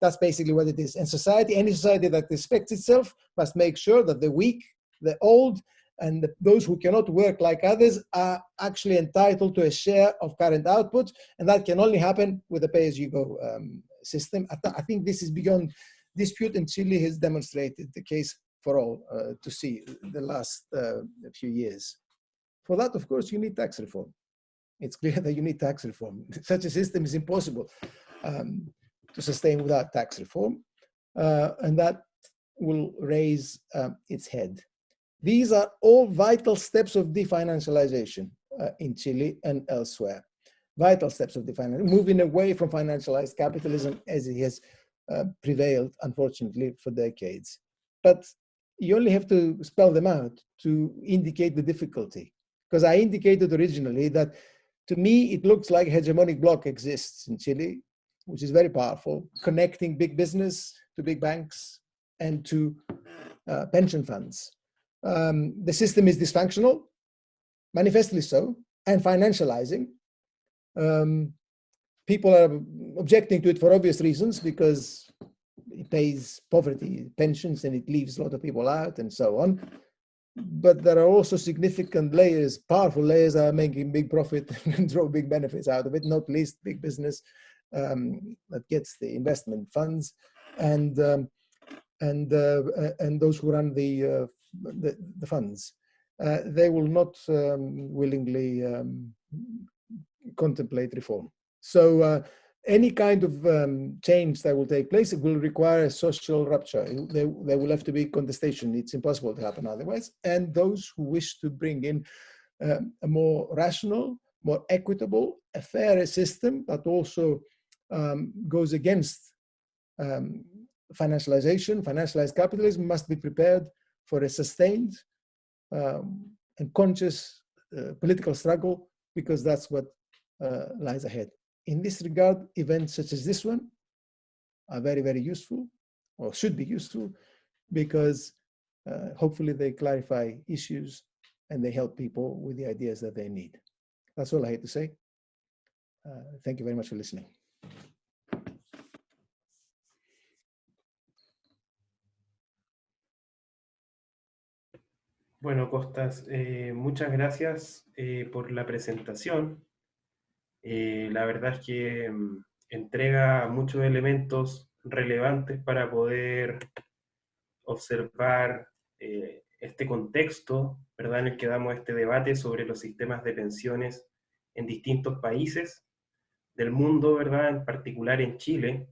That's basically what it is. And society, any society that respects itself must make sure that the weak the old and the, those who cannot work like others are actually entitled to a share of current output, and that can only happen with a pay-as-you-go um, system. I, th I, think this is beyond dispute, and Chile has demonstrated the case for all uh, to see the last uh, few years. For that, of course, you need tax reform. It's clear that you need tax reform. Such a system is impossible um, to sustain without tax reform, uh, and that will raise um, its head. These are all vital steps of definancialization uh, in Chile and elsewhere. Vital steps of definancialization, moving away from financialized capitalism as it has uh, prevailed, unfortunately, for decades. But you only have to spell them out to indicate the difficulty. Because I indicated originally that to me, it looks like hegemonic bloc exists in Chile, which is very powerful, connecting big business to big banks and to uh, pension funds um, the system is dysfunctional, manifestly so, and financializing. Um, people are objecting to it for obvious reasons because it pays poverty pensions and it leaves a lot of people out and so on. But there are also significant layers, powerful layers that are making big profit and draw big benefits out of it, not least big business um, that gets the investment funds and um, and uh, and those who run the uh, the, the funds, uh, they will not um, willingly um, contemplate reform. So uh, any kind of um, change that will take place, it will require a social rupture. There, there will have to be contestation. It's impossible to happen otherwise. And those who wish to bring in um, a more rational, more equitable, a fairer system but also um, goes against um, financialization, financialized capitalism must be prepared for a sustained um, and conscious uh, political struggle because that's what uh, lies ahead. In this regard, events such as this one are very, very useful or should be useful because uh, hopefully they clarify issues and they help people with the ideas that they need. That's all I had to say. Uh, thank you very much for listening. Bueno, Costas, eh, muchas gracias eh, por la presentación. Eh, la verdad es que mm, entrega muchos elementos relevantes para poder observar este contexto ¿verdad? en el que damos este debate sobre los sistemas de pensiones en distintos países del mundo, ¿verdad? en particular en Chile.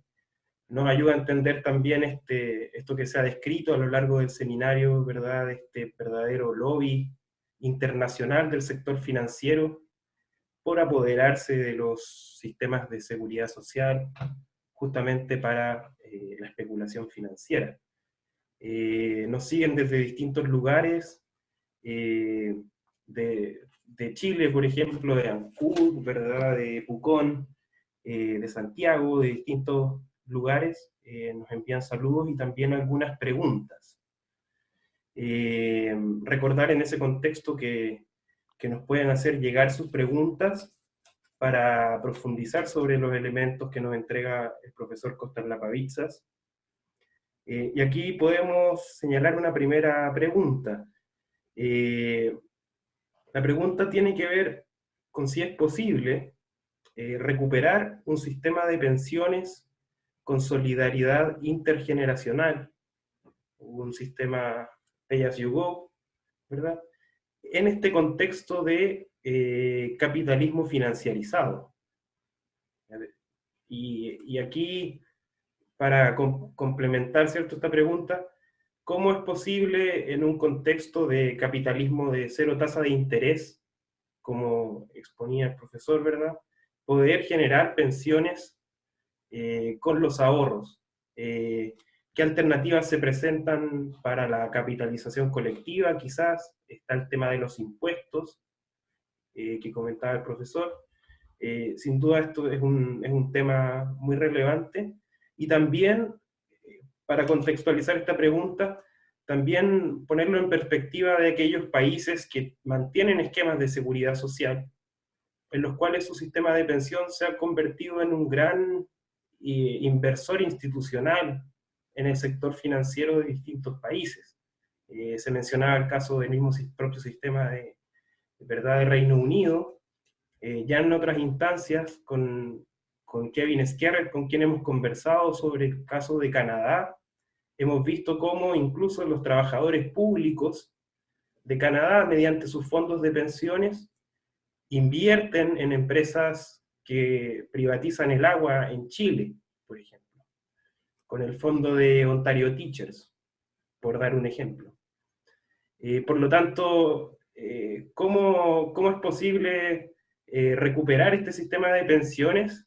nos ayuda a entender también este, esto que se ha descrito a lo largo del seminario, ¿verdad? Este verdadero lobby internacional del sector financiero por apoderarse de los sistemas de seguridad social justamente para eh, la especulación financiera. Eh, nos siguen desde distintos lugares, eh, de, de, Chile, por ejemplo, de Ancud, ¿verdad? de Pucón, de Santiago, de distintos lugares, nos envían saludos y también algunas preguntas. recordar en ese contexto que que nos pueden hacer llegar sus preguntas para profundizar sobre los elementos que nos entrega el profesor Costas Lapavitsas. Eh, y aquí podemos señalar una primera pregunta. Eh, la pregunta tiene que ver con si es posible eh, recuperar un sistema de pensiones con solidaridad intergeneracional, un sistema pay as you ¿verdad? en este contexto de eh, capitalismo financiarizado. Y, aquí, para complementar ¿cierto? esta pregunta, ¿cómo es posible en un contexto de capitalismo de cero tasa de interés, como exponía el profesor, ¿verdad?, poder generar pensiones eh, con los ahorros. Eh, ¿Qué alternativas se presentan para la capitalización colectiva? Quizás está el tema de los impuestos, eh, que comentaba el profesor. Eh, sin duda esto es un, es un, tema muy relevante. Y también, para contextualizar esta pregunta, también ponerlo en perspectiva de aquellos países que mantienen esquemas de seguridad social, en los cuales su sistema de pensión se ha convertido en un gran inversor institucional en el sector financiero de distintos países. Eh, se mencionaba el caso del mismo propio sistema de, verdad de Reino Unido, eh, ya en otras instancias con, con Kevin Skerrett, con quien hemos conversado sobre el caso de Canadá, hemos visto cómo incluso los trabajadores públicos de Canadá, mediante sus fondos de pensiones, invierten en empresas que privatizan el agua en Chile, por ejemplo con el fondo de Ontario Teachers, por dar un ejemplo. Eh, por lo tanto, eh, ¿cómo, ¿cómo, es posible eh, recuperar este sistema de pensiones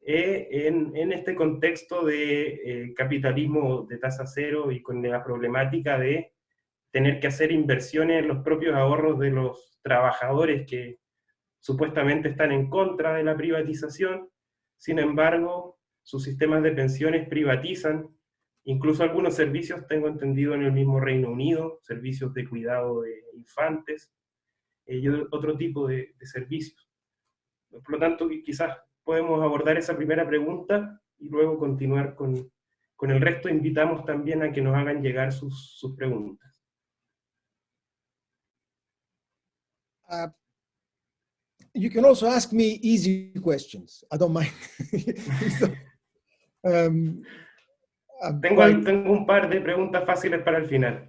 en, en, este contexto de capitalismo de tasa cero y con la problemática de tener que hacer inversiones en los propios ahorros de los trabajadores que supuestamente están en contra de la privatización, sin embargo, sus sistemas de pensiones privatizan, incluso algunos servicios, tengo entendido, en el mismo Reino Unido, servicios de cuidado de infantes, eh, y otro tipo de, servicios. Por lo tanto, quizás podemos abordar esa primera pregunta y luego continuar con, con el resto. Invitamos también a que nos hagan llegar sus, sus preguntas. Uh, you can also ask me easy questions. I don't mind. Um, tengo, tengo, un par de preguntas fáciles para el final,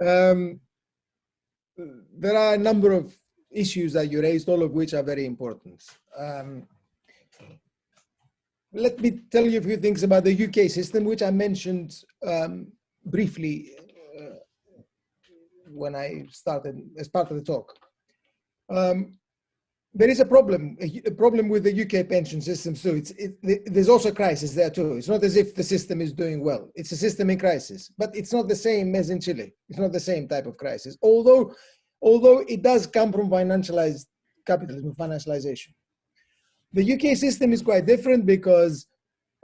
Um, there are a number of issues that you raised, all of which are very important. Um, let me tell you a few things about the UK system, which I mentioned um, briefly uh, when I started as part of the talk. Um, there is a problem, a, problem with the UK pension system too. It's, it, there's also a crisis there too. It's not as if the system is doing well. It's a system in crisis, but it's not the same as in Chile. It's not the same type of crisis, although, although it does come from financialized capitalism, financialization. The UK system is quite different because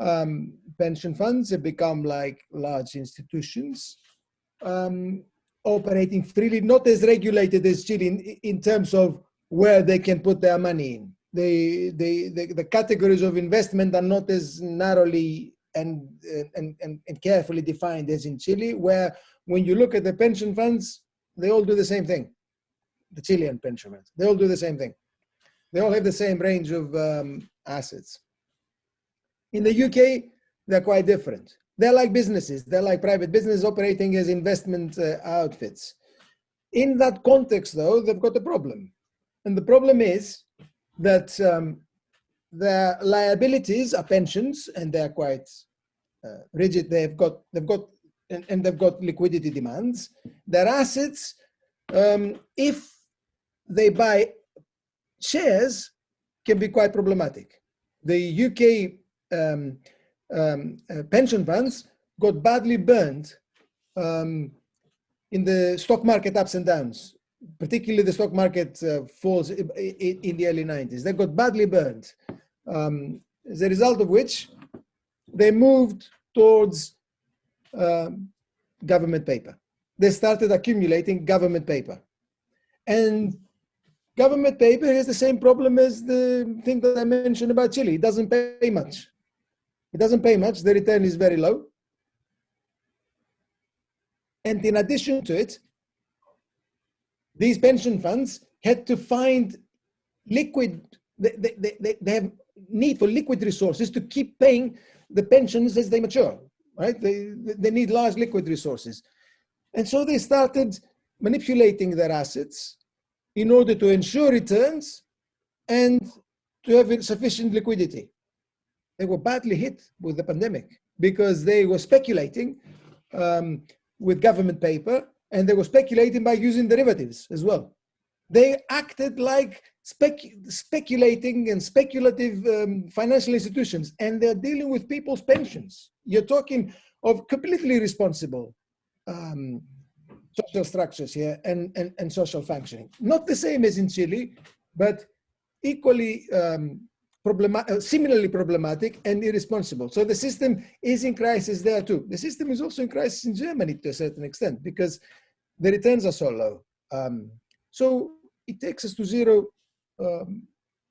um, pension funds have become like large institutions um, operating freely, not as regulated as Chile in, in terms of where they can put their money in. The, the, categories of investment are not as narrowly and, and, and, and carefully defined as in Chile, where when you look at the pension funds, they all do the same thing. The Chilean pension funds, they all do the same thing. They all have the same range of um, assets. In the UK, they're quite different. They're like businesses. They're like private businesses operating as investment uh, outfits. In that context, though, they've got a problem. And the problem is that um, their liabilities are pensions and they're quite uh, rigid. They've got, they've got, and, and, they've got liquidity demands. Their assets, um, if they buy shares, can be quite problematic. The UK um, um, uh, pension funds got badly burned um, in the stock market ups and downs, particularly the stock market uh, falls in, the early 90s. They got badly burned, um, as a result of which they moved towards um, government paper. They started accumulating government paper. And government paper has the same problem as the thing that I mentioned about Chile. It doesn't pay much. It doesn't pay much. The return is very low. And in addition to it, these pension funds had to find liquid, they, they, they, they have need for liquid resources to keep paying the pensions as they mature, right? They, they need large liquid resources. And so they started manipulating their assets in order to ensure returns and to have sufficient liquidity. They were badly hit with the pandemic because they were speculating um, with government paper and they were speculating by using derivatives as well. They acted like spec speculating and speculative um, financial institutions and they're dealing with people's pensions. You're talking of completely responsible um, social structures here and, and, and social functioning. Not the same as in Chile, but equally um, uh, similarly problematic and irresponsible. So the system is in crisis there too. The system is also in crisis in Germany to a certain extent because the returns are so low. Um, so it takes us to zero um,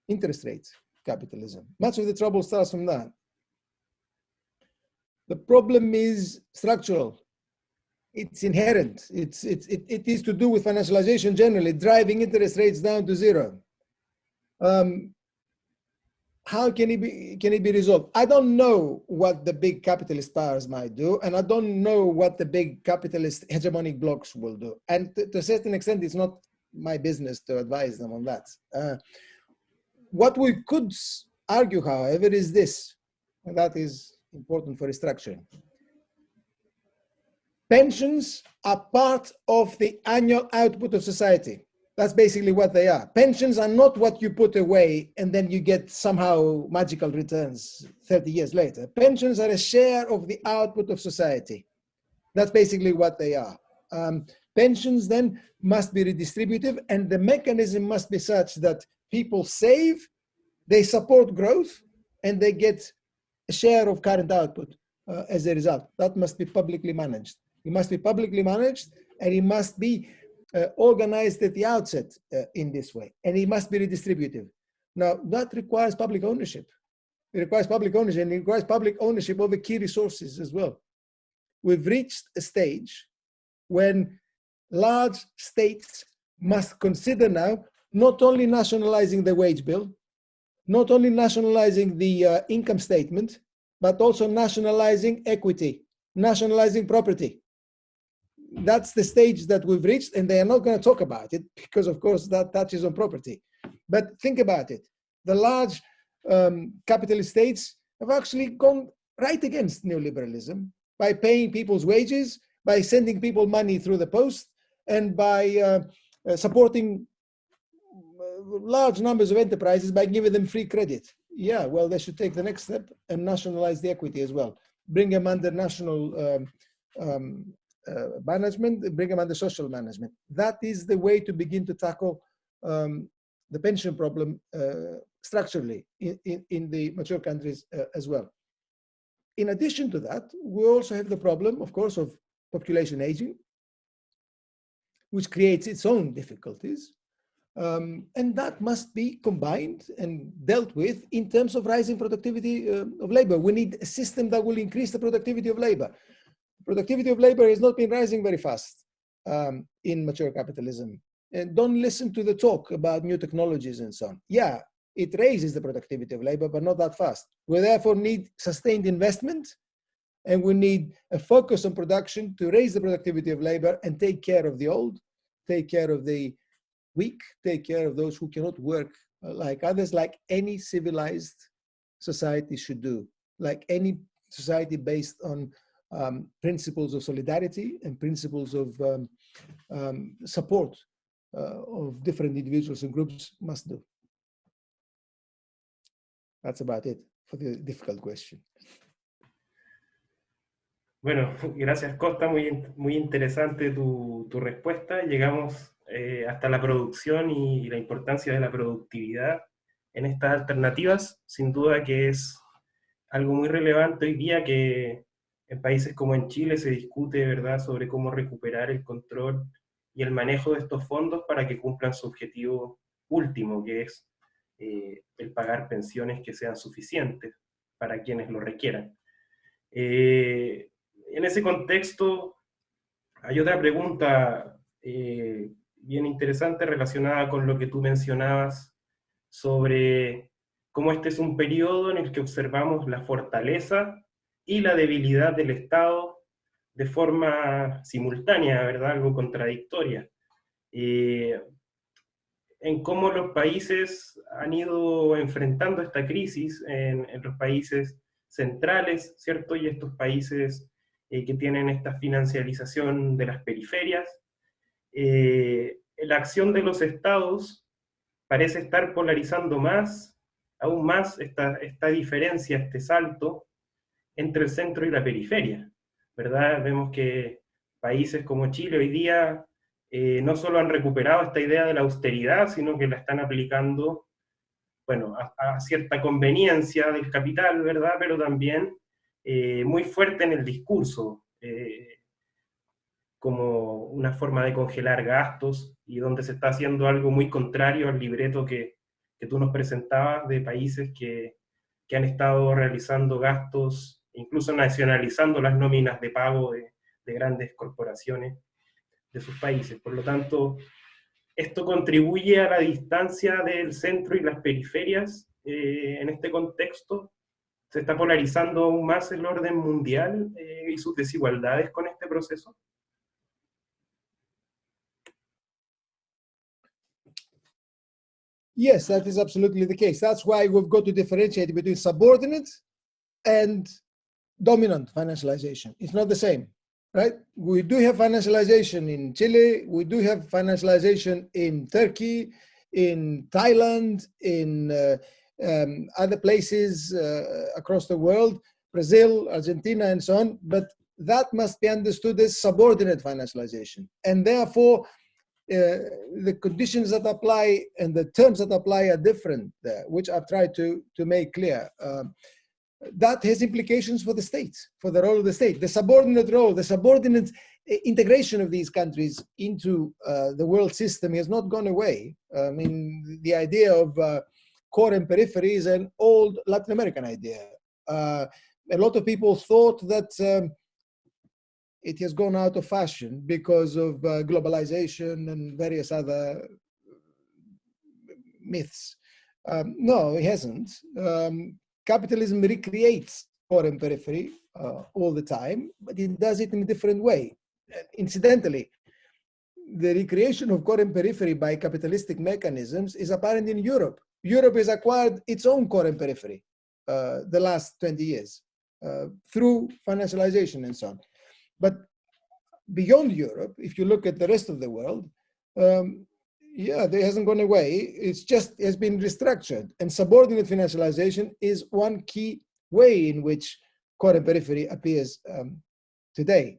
interest rates capitalism. Much of the trouble starts from that. The problem is structural. It's inherent. It's, it's, it, it is to do with financialization generally, driving interest rates down to zero. Um, how can it be can it be resolved? I don't know what the big capitalist powers might do and i don't know what the big capitalist hegemonic blocs will do. And to, a certain extent it's not my business to advise them on that. Uh, what we could argue however is this and that is important for restructuring. Pensions are part of the annual output of society that's basically what they are. Pensions are not what you put away and then you get somehow magical returns 30 years later. Pensions are a share of the output of society. That's basically what they are. Um, pensions then must be redistributive and the mechanism must be such that people save, they support growth, and they get a share of current output uh, as a result. That must be publicly managed. It must be publicly managed and it must be organized at the outset uh, in this way, and it must be redistributive. Now, that requires public ownership. It requires public ownership, and it requires public ownership of the key resources as well. We've reached a stage when large states must consider now not only nationalizing the wage bill, not only nationalizing the uh, income statement, but also nationalizing equity, nationalizing property that's the stage that we've reached and they are not going to talk about it because of course that touches on property. But think about it. The large um, capitalist states have actually gone right against neoliberalism by paying people's wages by sending people money through the post and by uh, uh, supporting uh, large numbers of enterprises by giving them free credit. Yeah well they should take the next step and nationalize the equity as well. Bring them under national um, um, management, bring them under social management. That is the way to begin to tackle um, the pension problem uh, structurally in, in, in, the mature countries uh, as well. In addition to that, we also have the problem, of course, of population aging, which creates its own difficulties. Um, and that must be combined and dealt with in terms of rising productivity uh, of labor. We need a system that will increase the productivity of labor productivity of labor has not been rising very fast um, in mature capitalism. And don't listen to the talk about new technologies and so on. Yeah, it raises the productivity of labor, but not that fast. We therefore need sustained investment and we need a focus on production to raise the productivity of labor and take care of the old, take care of the weak, take care of those who cannot work uh, like others, like any civilized society should do, like any society based on um, principles of solidarity and principles of um, um, support uh, of different individuals and groups must do. That's about it for the difficult question. Bueno, gracias Costa, muy, muy interesante tu, tu respuesta. Llegamos eh, hasta la producción y, y la importancia de la productividad en estas alternativas. Sin duda que es algo muy relevante hoy día que en países como en Chile se discute, ¿verdad?, sobre cómo recuperar el control y el manejo de estos fondos para que cumplan su objetivo último, que es eh, el pagar pensiones que sean suficientes para quienes lo requieran. Eh, en ese contexto, hay otra pregunta eh, bien interesante relacionada con lo que tú mencionabas sobre cómo este es un periodo en el que observamos la fortaleza y la debilidad del Estado de forma simultánea, ¿verdad? Algo contradictoria. En cómo los países han ido enfrentando esta crisis en, los países centrales, ¿cierto? Y estos países eh, que tienen esta financiarización de las periferias. Eh, la acción de los estados parece estar polarizando más, aún más, esta, esta diferencia, este salto, entre el centro y la periferia, ¿verdad? Vemos que países como Chile hoy día eh, no solo han recuperado esta idea de la austeridad, sino que la están aplicando, bueno, a, cierta conveniencia del capital, ¿verdad? Pero también eh, muy fuerte en el discurso, eh, como una forma de congelar gastos, y donde se está haciendo algo muy contrario al libreto que, que tú nos presentabas de países que, que han estado realizando gastos incluso nacionalizando las nóminas de pago de, grandes corporaciones de sus países. Por lo tanto, esto contribuye a la distancia del centro y las periferias eh, en este contexto. Se está polarizando aún más el orden mundial eh, y sus desigualdades con este proceso. Yes, that is absolutely the case. That's why we've got to differentiate between subordinate and dominant financialization. It's not the same, right? We do have financialization in Chile, we do have financialization in Turkey, in Thailand, in uh, um, other places uh, across the world, Brazil, Argentina, and so on, but that must be understood as subordinate financialization. And therefore, uh, the conditions that apply and the terms that apply are different there, which I've tried to, to make clear. Um, that has implications for the states, for the role of the state. The subordinate role, the subordinate eh, integration of these countries into uh, the world system has not gone away. I mean, the idea of uh, core and periphery is an old Latin American idea. Uh, a lot of people thought that um, it has gone out of fashion because of uh, globalization and various other myths. Um, no, it hasn't. Um, capitalism recreates core and periphery uh, all the time, but it does it in a different way. Incidentally, the recreation of core and periphery by capitalistic mechanisms is apparent in Europe. Europe has acquired its own core and periphery uh, the last 20 years uh, through financialization and so on. But beyond Europe, if you look at the rest of the world, um, yeah, it hasn't gone away. It's just has been restructured. And subordinate financialization is one key way in which core and periphery appears um, today.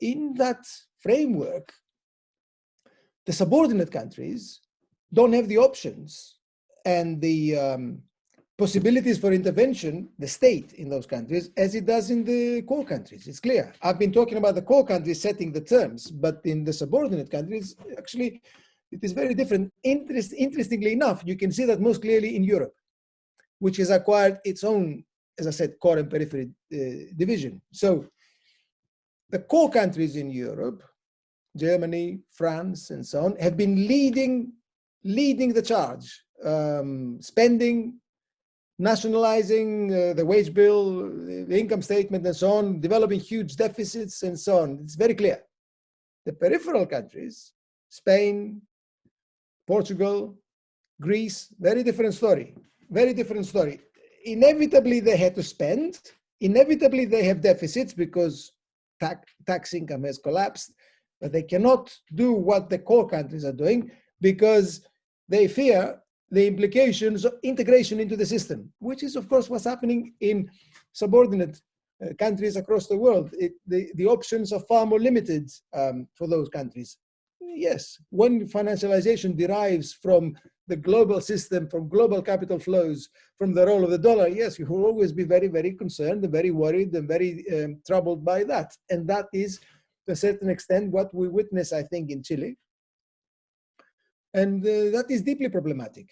In that framework, the subordinate countries don't have the options and the um, possibilities for intervention, the state in those countries, as it does in the core countries. It's clear. I've been talking about the core countries setting the terms, but in the subordinate countries, actually, it is very different. Interest, interestingly enough, you can see that most clearly in Europe, which has acquired its own, as I said, core and periphery uh, division. So the core countries in Europe, Germany, France, and so on, have been leading, leading the charge, um, spending, nationalizing uh, the wage bill, the income statement, and so on, developing huge deficits, and so on. It's very clear. The peripheral countries, Spain, Portugal, Greece, very different story, very different story. inevitably they had to spend. Inevitably they have deficits because tax, tax income has collapsed, but they cannot do what the core countries are doing because they fear the implications of integration into the system, which is of course what's happening in subordinate uh, countries across the world. It, the, the options are far more limited um, for those countries. Yes, when financialization derives from the global system, from global capital flows, from the role of the dollar, yes, you will always be very, very concerned and very worried and very um, troubled by that. And that is, to a certain extent, what we witness, I think, in Chile. And uh, that is deeply problematic.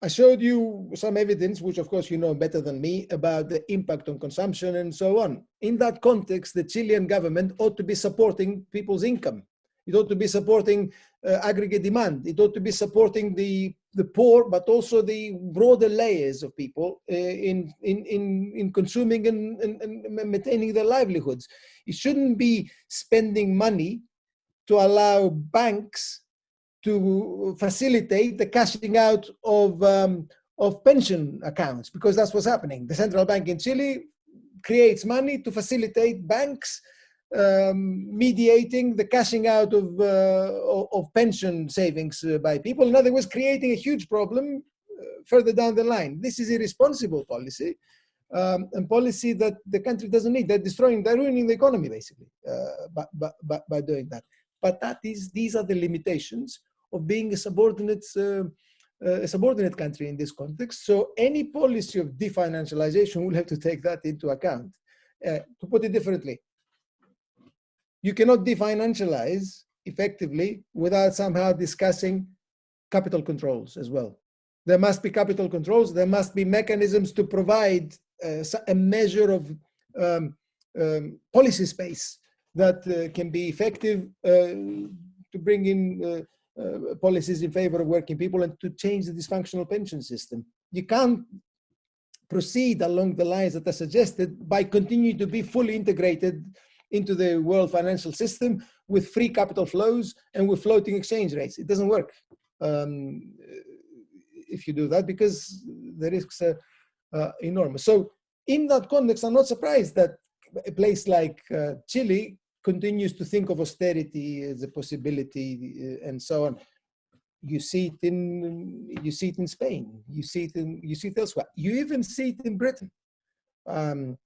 I showed you some evidence, which of course you know better than me, about the impact on consumption and so on. In that context, the Chilean government ought to be supporting people's income. It ought to be supporting uh, aggregate demand. It ought to be supporting the, the poor, but also the broader layers of people uh, in, in, in, in consuming and, and, and maintaining their livelihoods. It shouldn't be spending money to allow banks to facilitate the cashing out of, um, of pension accounts, because that's what's happening. The central bank in Chile creates money to facilitate banks um, mediating the cashing out of, uh, of pension savings uh, by people. In other words, creating a huge problem uh, further down the line. This is irresponsible policy um, and policy that the country doesn't need. They're destroying, they're ruining the economy basically by, by, by doing that. But that is, these are the limitations of being a subordinate, uh, a subordinate country in this context. So any policy of definancialization will have to take that into account. Uh, to put it differently, you cannot definancialize effectively without somehow discussing capital controls as well. There must be capital controls. There must be mechanisms to provide uh, a measure of um, um, policy space that uh, can be effective uh, to bring in uh, uh, policies in favor of working people and to change the dysfunctional pension system. You can't proceed along the lines that are suggested by continuing to be fully integrated into the world financial system with free capital flows and with floating exchange rates. It doesn't work um, if you do that because the risks are uh, enormous. So in that context, I'm not surprised that a place like uh, Chile continues to think of austerity as a possibility uh, and so on. You see it in you see it in Spain. You see it in you see it elsewhere. You even see it in Britain. Um,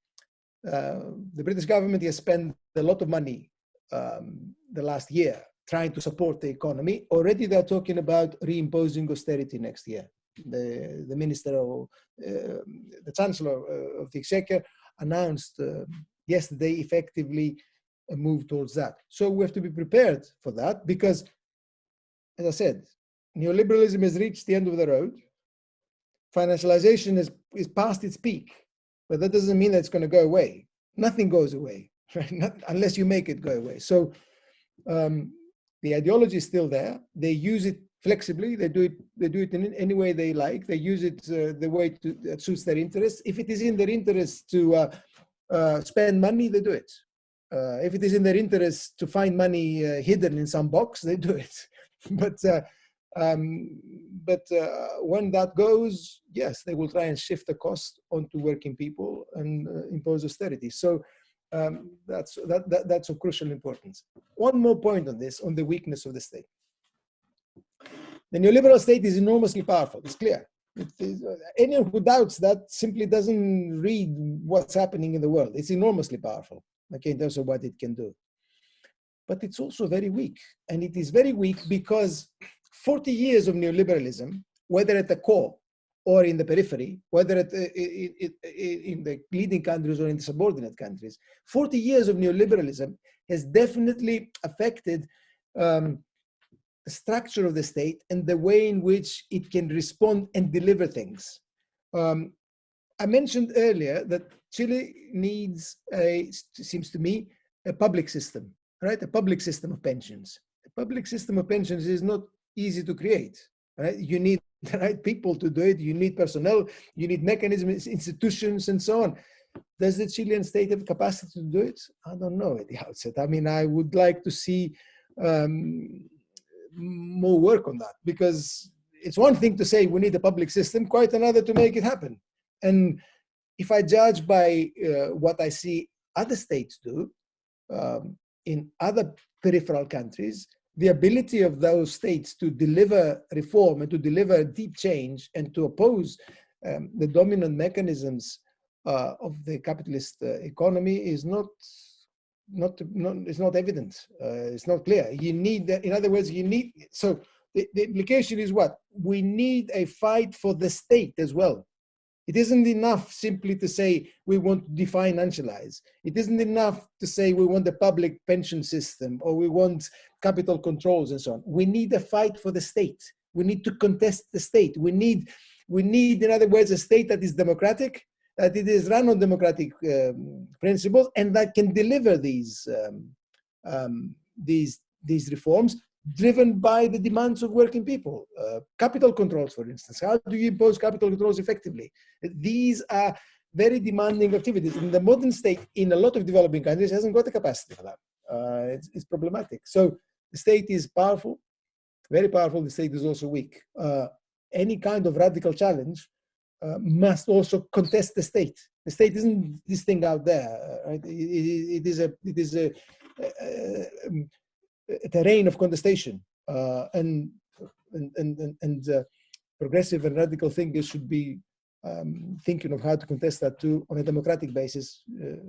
the British government has spent a lot of money um, the last year trying to support the economy. Already they're talking about reimposing austerity next year. The, the minister of, uh, the chancellor uh, of the exchequer announced uh, yesterday effectively a move towards that. So we have to be prepared for that because, as I said, neoliberalism has reached the end of the road. Financialization is, is past its peak, but that doesn't mean that it's going to go away. Nothing goes away, right? Not, unless you make it go away. So um, the ideology is still there. They use it flexibly. They do it. They do it in any way they like. They use it uh, the way to, that suits their interests. If it is in their interest to uh, uh, spend money, they do it. Uh, if it is in their interest to find money uh, hidden in some box, they do it. but uh, um, but uh, when that goes, yes, they will try and shift the cost onto working people and uh, impose austerity. So um, that's that, that that's of crucial importance. One more point on this, on the weakness of the state. The neoliberal state is enormously powerful. It's clear. It is, uh, anyone who doubts that simply doesn't read what's happening in the world. It's enormously powerful okay, in terms of what it can do. But it's also very weak. And it is very weak because 40 years of neoliberalism, whether at the core or in the periphery, whether at, in, in the leading countries or in the subordinate countries, 40 years of neoliberalism has definitely affected um, the structure of the state and the way in which it can respond and deliver things. Um, I mentioned earlier that Chile needs a, seems to me, a public system, right? A public system of pensions. A public system of pensions is not easy to create, right? You need the right people to do it. You need personnel, you need mechanisms, institutions, and so on. Does the Chilean state have capacity to do it? I don't know at the outset. I mean, I would like to see um, more work on that because it's one thing to say we need a public system, quite another to make it happen. And if I judge by uh, what I see other states do um, in other peripheral countries, the ability of those states to deliver reform and to deliver deep change and to oppose um, the dominant mechanisms uh, of the capitalist uh, economy is not not, not it's not evident. Uh, it's not clear. You need, in other words, you need. So the, the implication is what we need a fight for the state as well. It isn't enough simply to say we want to definancialize. It isn't enough to say we want the public pension system or we want capital controls and so on. We need a fight for the state. We need to contest the state. We need, we need, in other words, a state that is democratic, that it is run on democratic um, principles, and that can deliver these um, um, these these reforms driven by the demands of working people. Uh, capital controls, for instance. How do you impose capital controls effectively? These are very demanding activities. In the modern state, in a lot of developing countries, hasn't got the capacity for that. Uh, it's, it's, problematic. So the state is powerful, very powerful. The state is also weak. Uh, any kind of radical challenge uh, must also contest the state. The state isn't this thing out there. Right? It, it, it is a it is a, a, um, a terrain of contestation, uh, and and and, and uh, progressive and radical thinkers should be um, thinking of how to contest that too on a democratic basis uh,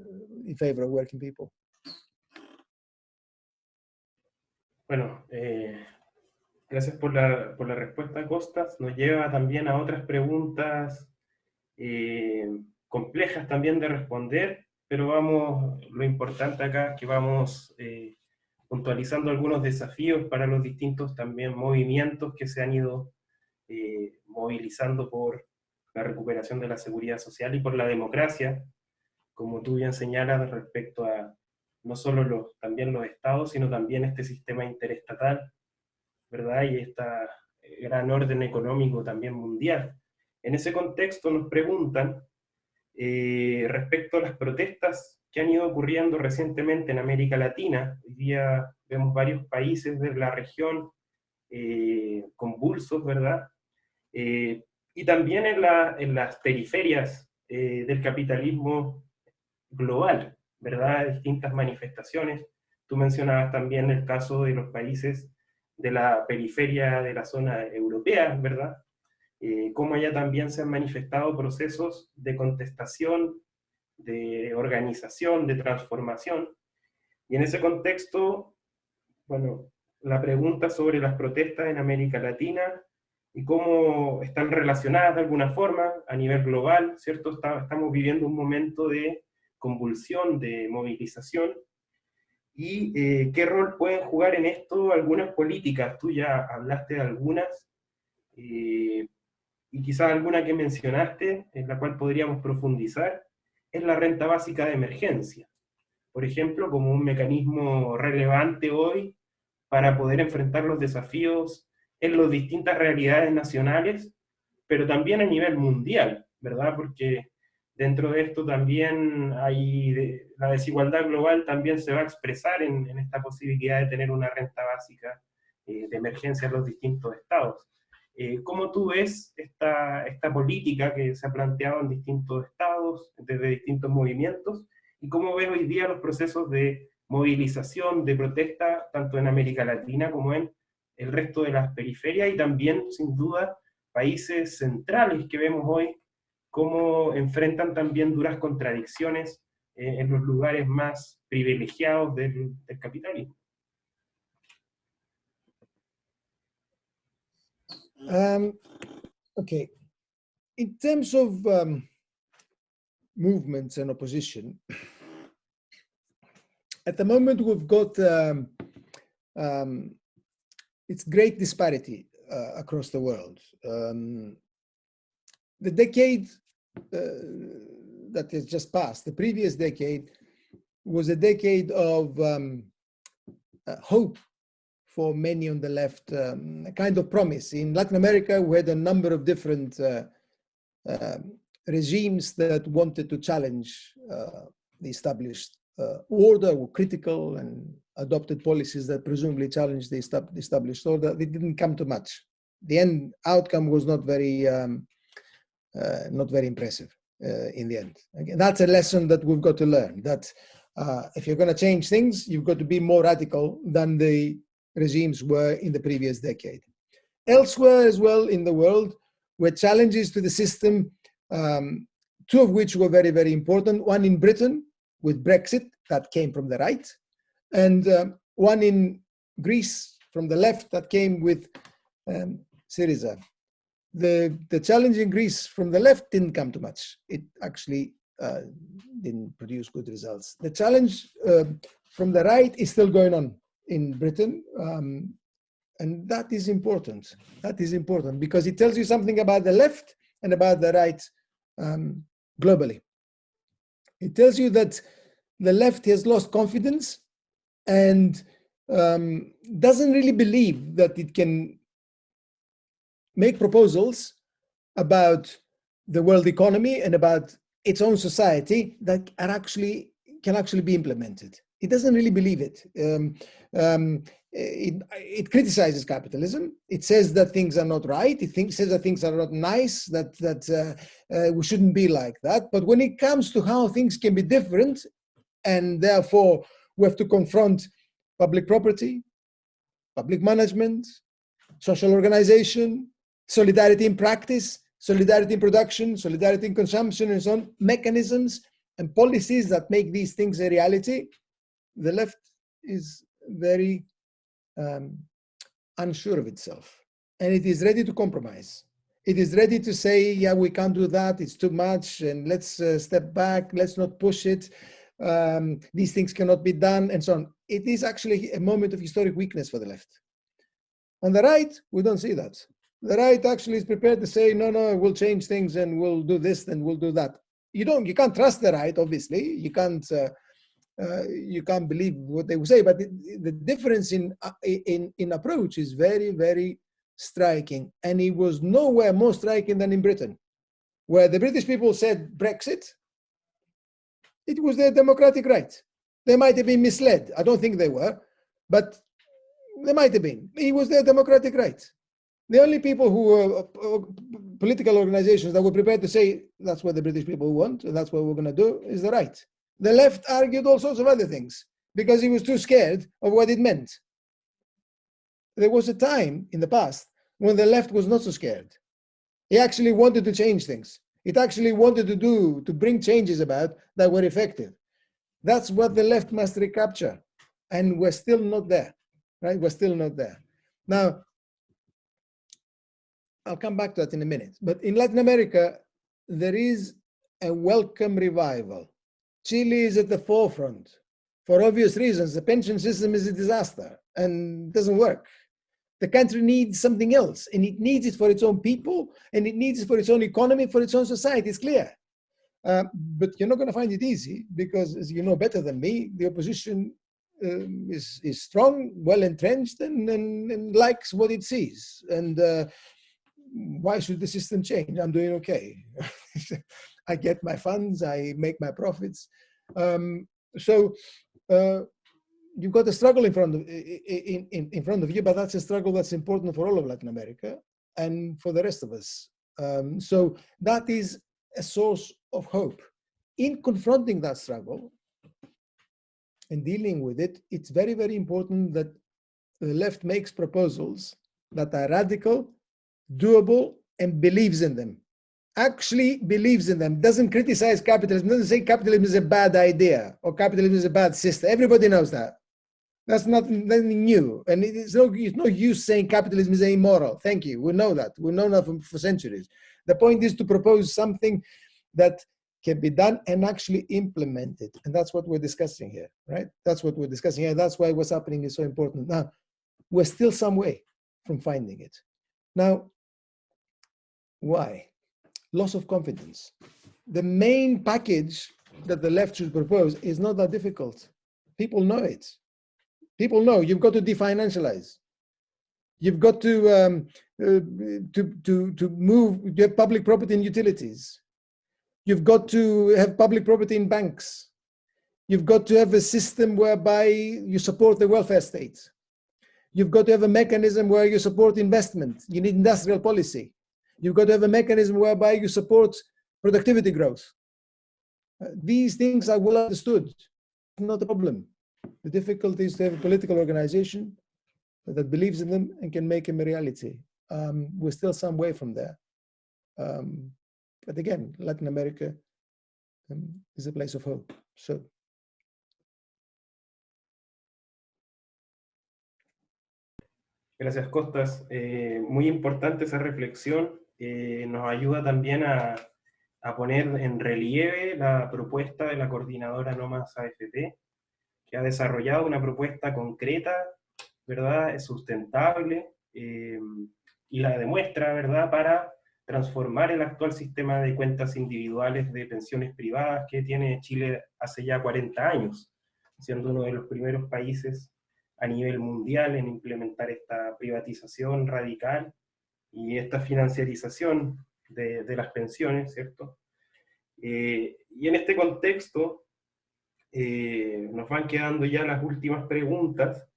in favor of working people. Bueno, eh, gracias por la, por la, respuesta, Costas. Nos lleva también a otras preguntas eh, complejas también de responder, pero vamos, lo importante acá es que vamos eh, puntualizando algunos desafíos para los distintos también movimientos que se han ido eh, movilizando por la recuperación de la seguridad social y por la democracia, como tú bien señalas respecto a no solo los, también los estados, sino también este sistema interestatal, ¿verdad? Y este gran orden económico también mundial. En ese contexto nos preguntan eh, respecto a las protestas que han ido ocurriendo recientemente en América Latina. Hoy día vemos varios países de la región eh, convulsos, ¿verdad? Eh, y también en, las periferias eh, del capitalismo global, ¿verdad? Distintas manifestaciones. Tú mencionabas también el caso de los países de la periferia de la zona europea, ¿verdad? cómo allá también se han manifestado procesos de contestación de organización, de transformación. Y en ese contexto, bueno, la pregunta sobre las protestas en América Latina y cómo están relacionadas de alguna forma a nivel global, ¿cierto? estamos viviendo un momento de convulsión, de movilización, y eh, qué rol pueden jugar en esto algunas políticas. Tú ya hablaste de algunas, eh, y quizás alguna que mencionaste, en la cual podríamos profundizar, es la renta básica de emergencia. Por ejemplo, como un mecanismo relevante hoy para poder enfrentar los desafíos en las distintas realidades nacionales, pero también a nivel mundial, ¿verdad? Porque dentro de esto también hay, la desigualdad global también se va a expresar en, esta posibilidad de tener una renta básica eh, de emergencia en los distintos estados. Eh, ¿Cómo tú ves esta, esta política que se ha planteado en distintos estados, desde distintos movimientos, y cómo ves hoy día los procesos de movilización, de protesta, tanto en América Latina como en el resto de las periferias, y también, sin duda, países centrales que vemos hoy, cómo enfrentan también duras contradicciones eh, en los lugares más privilegiados del, del capitalismo. Um, okay, in terms of um, movements and opposition, at the moment we've got um, um, it's great disparity uh, across the world. Um, the decade uh, that has just passed, the previous decade, was a decade of um, uh, hope for many on the left, um, kind of promise. In Latin America, we had a number of different uh, uh, regimes that wanted to challenge uh, the established uh, order, were critical and adopted policies that presumably challenged the established order. It didn't come to much. The end outcome was not very, um, uh, not very impressive. uh, in the end. Again, that's a lesson that we've got to learn, that if you're going to change things, you've got to be more radical than the regimes were in the previous decade. Elsewhere as well in the world were challenges to the system, um, two of which were very, very important. One in Britain with Brexit, that came from the right, and um, one in Greece from the left that came with um, Syriza. The, the challenge in Greece from the left didn't come too much. It actually uh, didn't produce good results. The challenge uh, from the right is still going on in Britain. Um, and that is important. That is important because it tells you something about the left and about the right um, globally. It tells you that the left has lost confidence and um, doesn't really believe that it can make proposals about the world economy and about its own society that are actually can actually be implemented. It doesn't really believe it. Um, um, it, it, criticizes capitalism. It says that things are not right. It says that things are not nice, that, that uh, uh, we shouldn't be like that. But when it comes to how things can be different, and therefore we have to confront public property, public management, social organization, solidarity in practice, solidarity in production, solidarity in consumption, and so on, mechanisms and policies that make these things a reality, the left is very um, unsure of itself. And it is ready to compromise. It is ready to say, yeah, we can't do that, it's too much, and let's uh, step back, let's not push it. Um, these things cannot be done, and so on. It is actually a moment of historic weakness for the left. On the right, we don't see that. The right actually is prepared to say, no, no, we'll change things and we'll do this and we'll do that. You don't, you can't trust the right, obviously. You can't uh, uh, you can't believe what they would say. But the, difference in, uh, in, in approach is very, very striking. And it was nowhere more striking than in Britain, where the British people said Brexit, it was their democratic right. They might have been misled. I don't think they were, but they might have been. It was their democratic right. The only people who were uh, political organizations that were prepared to say that's what the British people want and that's what we're going to do is the right. The left argued all sorts of other things because he was too scared of what it meant. There was a time in the past when the left was not so scared. He actually wanted to change things. It actually wanted to do, to bring changes about that were effective. That's what the left must recapture. And we're still not there, right? We're still not there. Now, I'll come back to that in a minute. But in Latin America, there is a welcome revival Chile is at the forefront for obvious reasons. The pension system is a disaster and doesn't work. The country needs something else, and it needs it for its own people, and it needs it for its own economy, for its own society. It's clear. Uh, but you're not going to find it easy because, as you know better than me, the opposition um, is, is strong, well entrenched, and, and, and, likes what it sees. And uh, why should the system change? I'm doing okay. I get my funds, I make my profits. Um, so uh, you've got a struggle in front of in, in, in front of you, but that's a struggle that's important for all of Latin America and for the rest of us. Um, so that is a source of hope. In confronting that struggle and dealing with it, it's very, very important that the left makes proposals that are radical, doable, and believes in them actually believes in them, doesn't criticize capitalism, doesn't say capitalism is a bad idea or capitalism is a bad system. Everybody knows that. That's not nothing new. And it's no, it's no use saying capitalism is immoral. Thank you. We know that. We've known that for, for centuries. The point is to propose something that can be done and actually implemented. And that's what we're discussing here, right? That's what we're discussing here. That's why what's happening is so important. Now, we're still some way from finding it. Now, why? Loss of confidence. The main package that the left should propose is not that difficult. People know it. People know you've got to definancialize. You've got to um, uh, to to to move. You have public property in utilities. You've got to have public property in banks. You've got to have a system whereby you support the welfare state. You've got to have a mechanism where you support investment. You need industrial policy. You've got to have a mechanism whereby you support productivity growth. Uh, these things are well understood, not a problem. The difficulty is to have a political organization that believes in them and can make them a reality. Um, we're still some way from there. Um, but again, Latin America um, is a place of hope. So. Gracias, Costas. Eh, muy importante esa reflexión. Eh, nos ayuda también a, poner en relieve la propuesta de la coordinadora No Más AFP, que ha desarrollado una propuesta concreta, ¿verdad? sustentable, eh, y la demuestra, ¿verdad?, para transformar el actual sistema de cuentas individuales de pensiones privadas que tiene Chile hace ya 40 años, siendo uno de los primeros países a nivel mundial en implementar esta privatización radical y esta financiarización de, las pensiones, ¿cierto? Eh, y en este contexto eh, nos van quedando ya las últimas preguntas.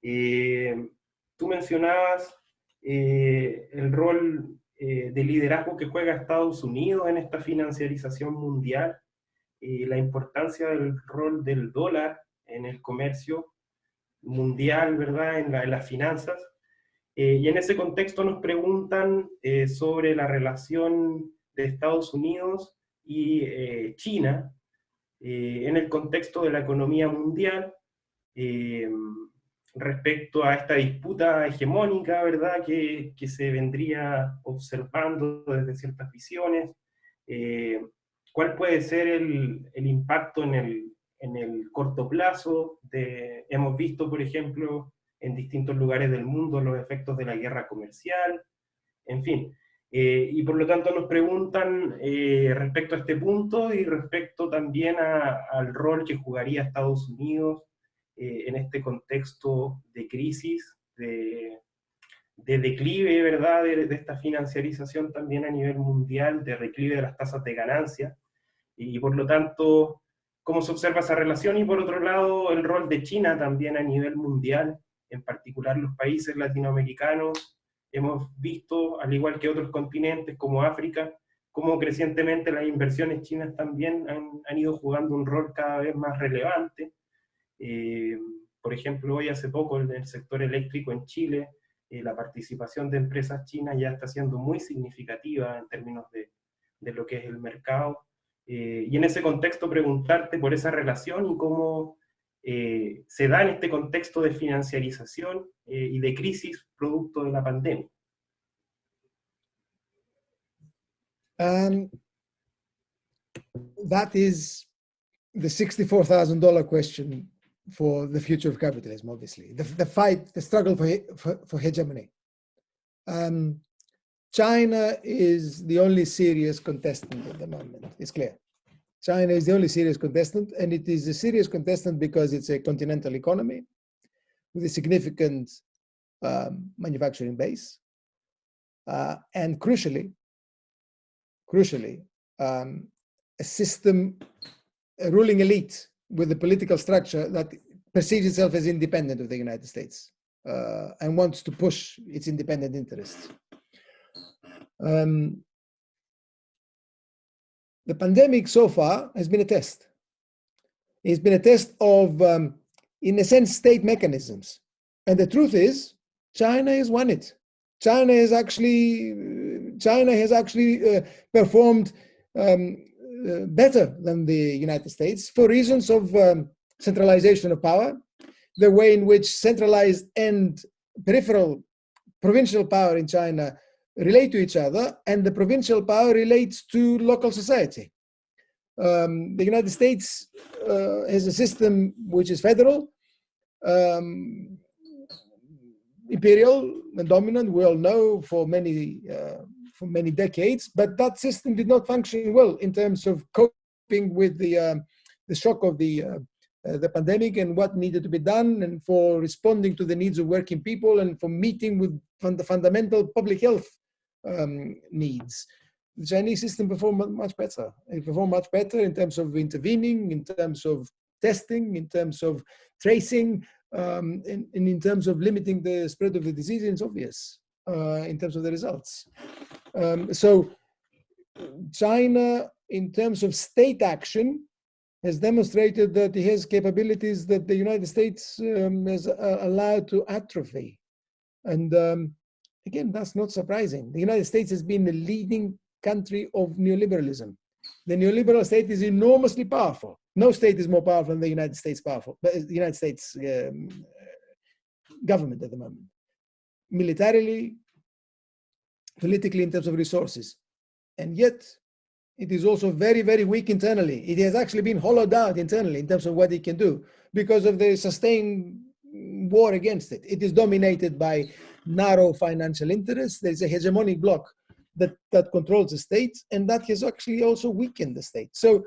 Eh, tú mencionabas el rol de liderazgo que juega Estados Unidos en esta financiarización mundial, la importancia del rol del dólar en el comercio mundial, ¿verdad?, en las finanzas, eh, y en ese contexto nos preguntan eh, sobre la relación de Estados Unidos y eh, China en el contexto de la economía mundial respecto a esta disputa hegemónica, ¿verdad?, que, que se vendría observando desde ciertas visiones. ¿Cuál puede ser el, el impacto en el, en el corto plazo? De, hemos visto, por ejemplo, en distintos lugares del mundo los efectos de la guerra comercial, en fin. Eh, y por lo tanto nos preguntan eh, respecto a este punto y respecto también al rol que jugaría Estados Unidos eh, en este contexto de crisis, de, declive, ¿verdad?, de, de, esta financiarización también a nivel mundial, de declive de las tasas de ganancia, y por lo tanto, cómo se observa esa relación, y por otro lado, el rol de China también a nivel mundial, en particular los países latinoamericanos, hemos visto, al igual que otros continentes como África, cómo crecientemente las inversiones chinas también han, ido jugando un rol cada vez más relevante. Eh, por ejemplo, hoy hace poco en el sector eléctrico en Chile, eh, la participación de empresas chinas ya está siendo muy significativa en términos de, de lo que es el mercado. Eh, y en ese contexto preguntarte por esa relación y cómo eh, se da en este contexto de financiarización eh, y de crisis producto de la pandemia? Um, that is the $64,000 question for the future of capitalism, obviously. The, the fight, the struggle for, for, for hegemony. Um, China is the only serious contestant at the moment, it's clear. China is the only serious contestant, and it is a serious contestant because it's a continental economy with a significant um, manufacturing base. Uh, and crucially, crucially, um, a system, a ruling elite with a political structure that perceives itself as independent of the United States uh, and wants to push its independent interests. Um, the pandemic so far has been a test. It's been a test of, um, in a sense, state mechanisms. And the truth is, China has won it. China has actually, China has actually uh, performed um, uh, better than the United States for reasons of um, centralization of power, the way in which centralized and peripheral provincial power in China relate to each other and the provincial power relates to local society. Um, the United States uh, has a system which is federal, um, imperial and dominant, we all know for many, uh, for many decades, but that system did not function well in terms of coping with the, uh, the shock of the, uh, uh, the pandemic and what needed to be done and for responding to the needs of working people and for meeting with the fundamental public health um, needs. The Chinese system performed much better. It performed much better in terms of intervening, in terms of testing, in terms of tracing, um, and, and, in terms of limiting the spread of the disease, it's obvious uh, in terms of the results. Um, so China, in terms of state action, has demonstrated that it has capabilities that the United States um, has uh, allowed to atrophy. And um, again, that's not surprising. The United States has been the leading country of neoliberalism. The neoliberal state is enormously powerful. No state is more powerful than the United States powerful, but the United States um, government at the moment. Militarily, politically in terms of resources. And yet, it is also very, very weak internally. It has actually been hollowed out internally in terms of what it can do because of the sustained war against it. It is dominated by narrow financial interests. There's a hegemonic bloc that, that controls the state, and that has actually also weakened the state. So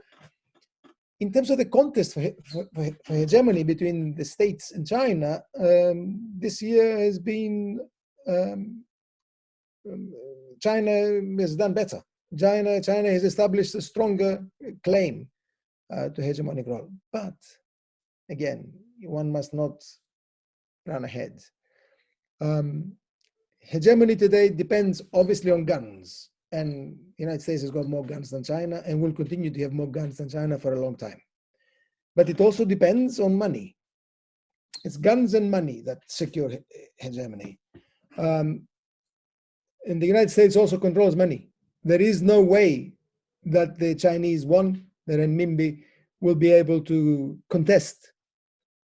in terms of the contest for, for, for hegemony between the states and China, um, this year has been, um, um, China has done better. China, China has established a stronger claim uh, to hegemonic role. But again, one must not run ahead. Um, hegemony today depends obviously on guns and the United States has got more guns than China and will continue to have more guns than China for a long time. But it also depends on money. It's guns and money that secure hegemony. Um, and the United States also controls money. There is no way that the Chinese, one, the renminbi, will be able to contest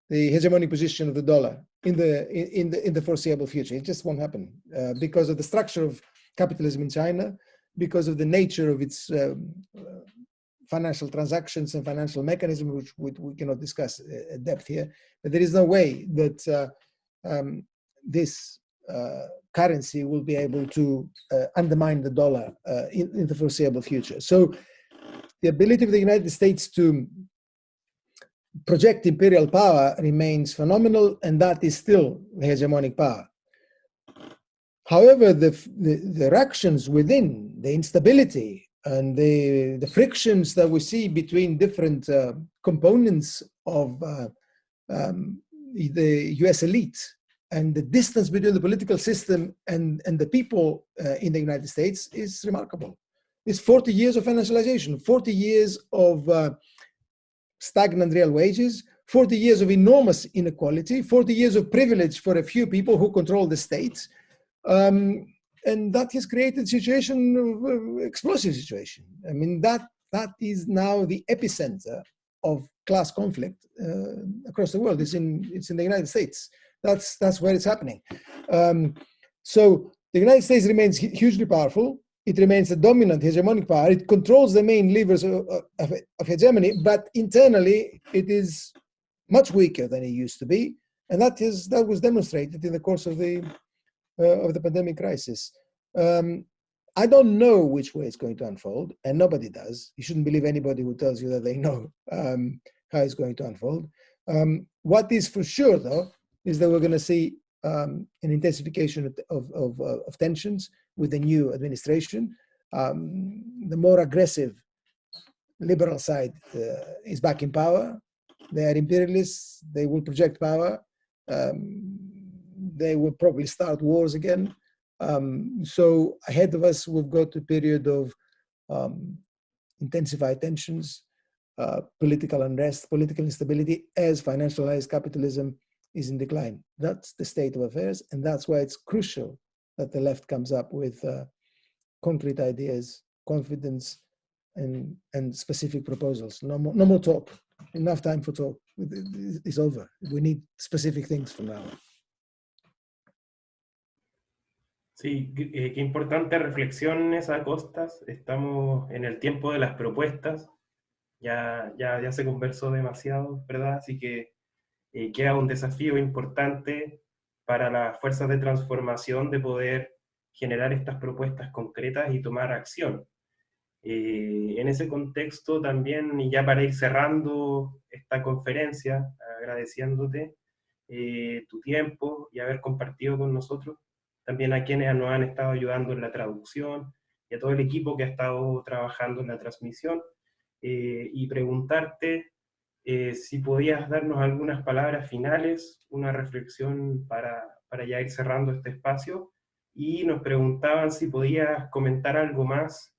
the hegemonic position of the dollar in the in the in the foreseeable future. It just won't happen uh, because of the structure of capitalism in China, because of the nature of its um, uh, financial transactions and financial mechanism, which we, we, cannot discuss uh, at depth here. But there is no way that uh, um, this uh, currency will be able to uh, undermine the dollar in, in the foreseeable future. So the ability of the United States to project imperial power remains phenomenal, and that is still the hegemonic power. However, the, the, the reactions within, the instability and the, the frictions that we see between different uh, components of uh, um, the US elite and the distance between the political system and, and the people uh, in the United States is remarkable. It's 40 years of financialization, 40 years of uh, stagnant real wages, 40 years of enormous inequality, 40 years of privilege for a few people who control the state. Um, and that has created situation, uh, explosive situation. I mean, that, that is now the epicenter of class conflict uh, across the world. It's in, it's in the United States. That's, that's where it's happening. Um, so the United States remains hugely powerful it remains a dominant hegemonic power. It controls the main levers of, of, of, hegemony, but internally it is much weaker than it used to be, and that is that was demonstrated in the course of the uh, of the pandemic crisis. Um, I don't know which way it's going to unfold, and nobody does. You shouldn't believe anybody who tells you that they know um, how it's going to unfold. Um, what is for sure, though, is that we're going to see um, an intensification of, of, of, of tensions with the new administration. Um, the more aggressive liberal side uh, is back in power. They are imperialists. They will project power. Um, they will probably start wars again. Um, so ahead of us, we've got a period of um, intensified tensions, uh, political unrest, political instability as financialized capitalism is in decline. That's the state of affairs, and that's why it's crucial that the left comes up with uh, concrete ideas, confidence, and and specific proposals. No more, no more talk. Enough time for talk. It's over. We need specific things from now. Sí, eh, qué importante reflexiones a costas. Estamos en el tiempo de las propuestas. Ya, ya, ya se conversó demasiado, ¿verdad? Así que eh, queda un desafío importante para las fuerzas de transformación de poder generar estas propuestas concretas y tomar acción. Eh, en ese contexto también, y ya para ir cerrando esta conferencia, agradeciéndote eh, tu tiempo y haber compartido con nosotros, también a quienes nos han estado ayudando en la traducción y a todo el equipo que ha estado trabajando en la transmisión, eh, y preguntarte eh, si podías darnos algunas palabras finales, una reflexión para, para ya ir cerrando este espacio, y nos preguntaban si podías comentar algo más,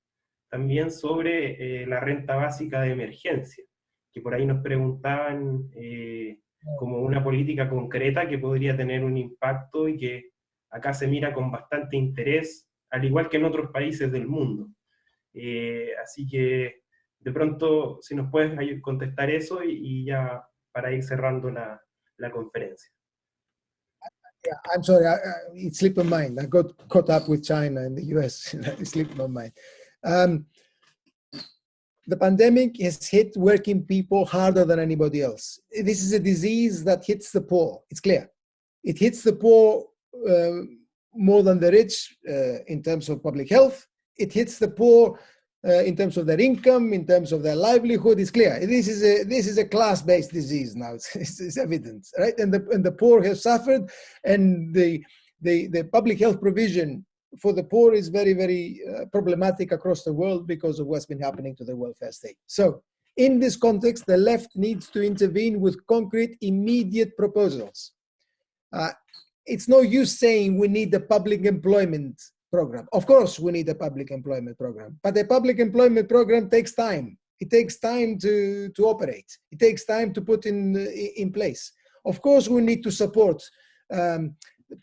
también sobre eh, la renta básica de emergencia, que por ahí nos preguntaban eh, como una política concreta que podría tener un impacto y que acá se mira con bastante interés, al igual que en otros países del mundo. Eh, así que de pronto, si nos puedes contestar eso y, ya para ir cerrando la, la conferencia. Yeah, I'm sorry, I, I, it slipped my mind. I got caught up with China and the US. it slipped my mind. Um, the pandemic has hit working people harder than anybody else. This is a disease that hits the poor. It's clear. It hits the poor uh, more than the rich uh, in terms of public health. It hits the poor uh, in terms of their income, in terms of their livelihood. It's clear. This is a this is a class-based disease now. It's, it's, it's, evident, right? And the and the poor have suffered, and the the the public health provision for the poor is very very uh, problematic across the world because of what's been happening to the welfare state. So. In this context, the left needs to intervene with concrete, immediate proposals. Uh, it's no use saying we need a public employment program. Of course, we need a public employment program, but a public employment program takes time. It takes time to, to operate. It takes time to put in, in place. Of course, we need to support um,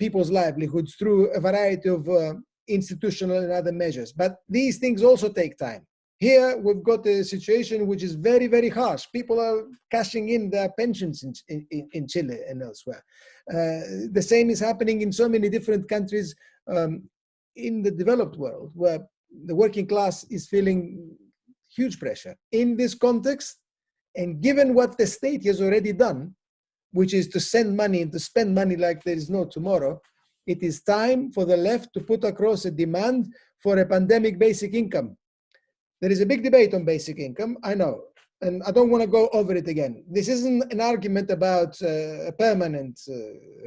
people's livelihoods through a variety of uh, institutional and other measures, but these things also take time. Here, we've got a situation which is very, very harsh. People are cashing in their pensions in, in, in Chile and elsewhere. Uh, the same is happening in so many different countries um, in the developed world, where the working class is feeling huge pressure. In this context, and given what the state has already done, which is to send money and to spend money like there is no tomorrow, it is time for the left to put across a demand for a pandemic basic income there is a big debate on basic income, I know, and I don't want to go over it again. This isn't an argument about uh, a permanent uh,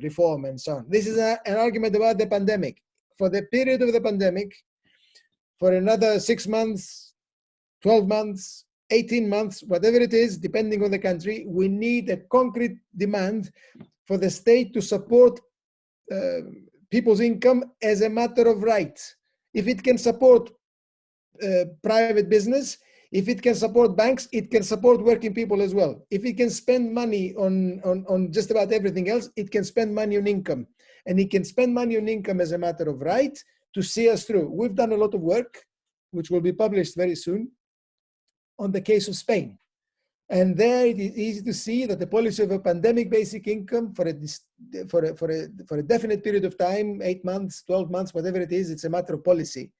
reform and so on. This is a, an argument about the pandemic. For the period of the pandemic, for another six months, 12 months, 18 months, whatever it is, depending on the country, we need a concrete demand for the state to support uh, people's income as a matter of right. If it can support uh, private business. If it can support banks, it can support working people as well. If it can spend money on, on, on just about everything else, it can spend money on income. And he can spend money on income as a matter of right to see us through. We've done a lot of work, which will be published very soon, on the case of Spain. And there it is easy to see that the policy of a pandemic basic income for a, for a, for a, for a definite period of time, eight months, 12 months, whatever it is, it's a matter of policy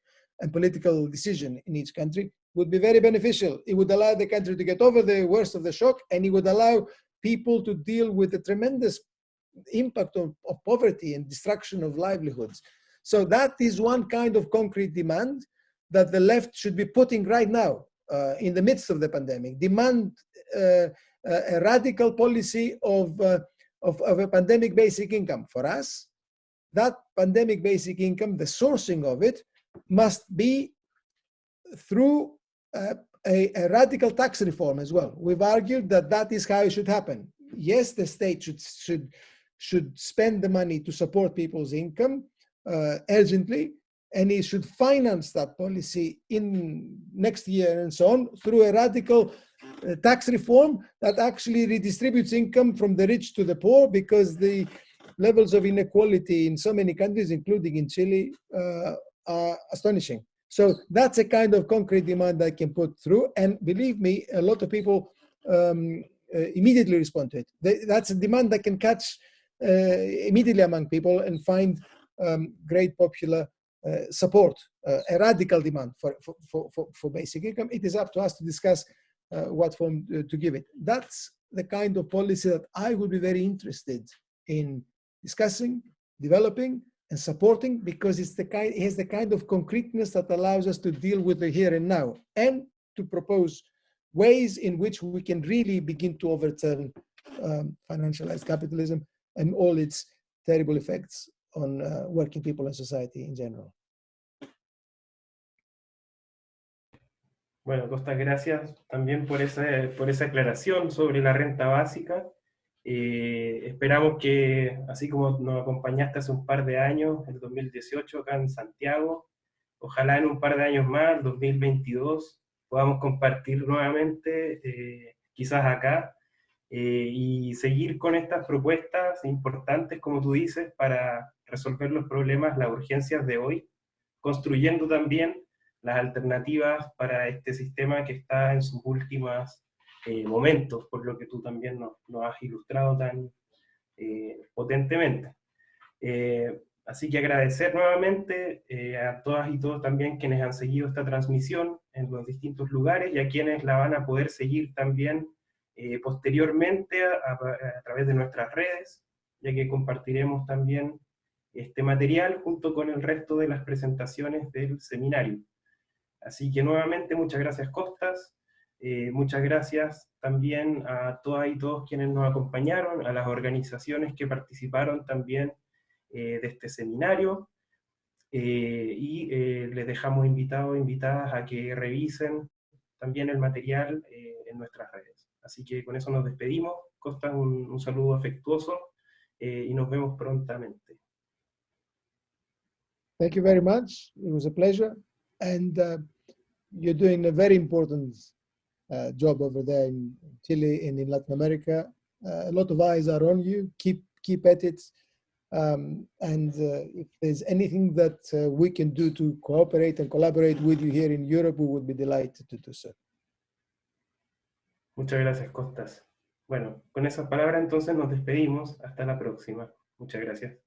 and political decision in each country would be very beneficial. It would allow the country to get over the worst of the shock and it would allow people to deal with the tremendous impact of, of poverty and destruction of livelihoods. So that is one kind of concrete demand that the left should be putting right now uh, in the midst of the pandemic. Demand uh, a radical policy of, uh, of, of a pandemic basic income. For us, that pandemic basic income, the sourcing of it, must be through a, a, radical tax reform as well. We've argued that that is how it should happen. Yes, the state should should should spend the money to support people's income uh, urgently, and he should finance that policy in next year and so on through a radical uh, tax reform that actually redistributes income from the rich to the poor because the levels of inequality in so many countries, including in Chile, uh, are astonishing. So that's a kind of concrete demand I can put through. And believe me, a lot of people um, uh, immediately respond to it. They, that's a demand that can catch immediately among people and find um, great popular uh, support, uh, a radical demand for, for, for, for, basic income. It is up to us to discuss uh, what form uh, to give it. That's the kind of policy that I would be very interested in discussing, developing, and supporting because it's the kind, it has the kind of concreteness that allows us to deal with the here and now and to propose ways in which we can really begin to overturn um, financialized capitalism and all its terrible effects on uh, working people and society in general. Bueno, Costa, gracias también por esa, por esa aclaración sobre la renta básica. Eh, esperamos que, así como nos acompañaste hace un par de años, en 2018 acá en Santiago, ojalá en un par de años más, 2022, podamos compartir nuevamente, eh, quizás acá, eh, y seguir con estas propuestas importantes, como tú dices, para resolver los problemas, las urgencias de hoy, construyendo también las alternativas para este sistema que está en sus últimos eh, momentos, por lo que tú también nos, has ilustrado tan potentemente. Así que agradecer nuevamente eh, a todas y todos también quienes han seguido esta transmisión en los distintos lugares y a quienes la van a poder seguir también eh, posteriormente a, través de nuestras redes, ya que compartiremos también este material junto con el resto de las presentaciones del seminario. Así que nuevamente muchas gracias Costas, eh, muchas gracias también a todas y todos quienes nos acompañaron, a las organizaciones que participaron también eh, de este seminario y les dejamos invitados, invitadas a que revisen también el material en nuestras redes. Así que con eso nos despedimos. Costa, un, un saludo afectuoso y nos vemos prontamente. Thank you very much. It was a pleasure. And uh, you're doing a very important uh, job over there in Chile and in Latin America. Uh, a lot of eyes are on you. Keep keep at it. Um, and uh, if there's anything that uh, we can do to cooperate and collaborate with you here in Europe, we would be delighted to do so. Muchas gracias, Costas. Bueno, con esas palabras entonces nos despedimos. Hasta la próxima. Muchas gracias.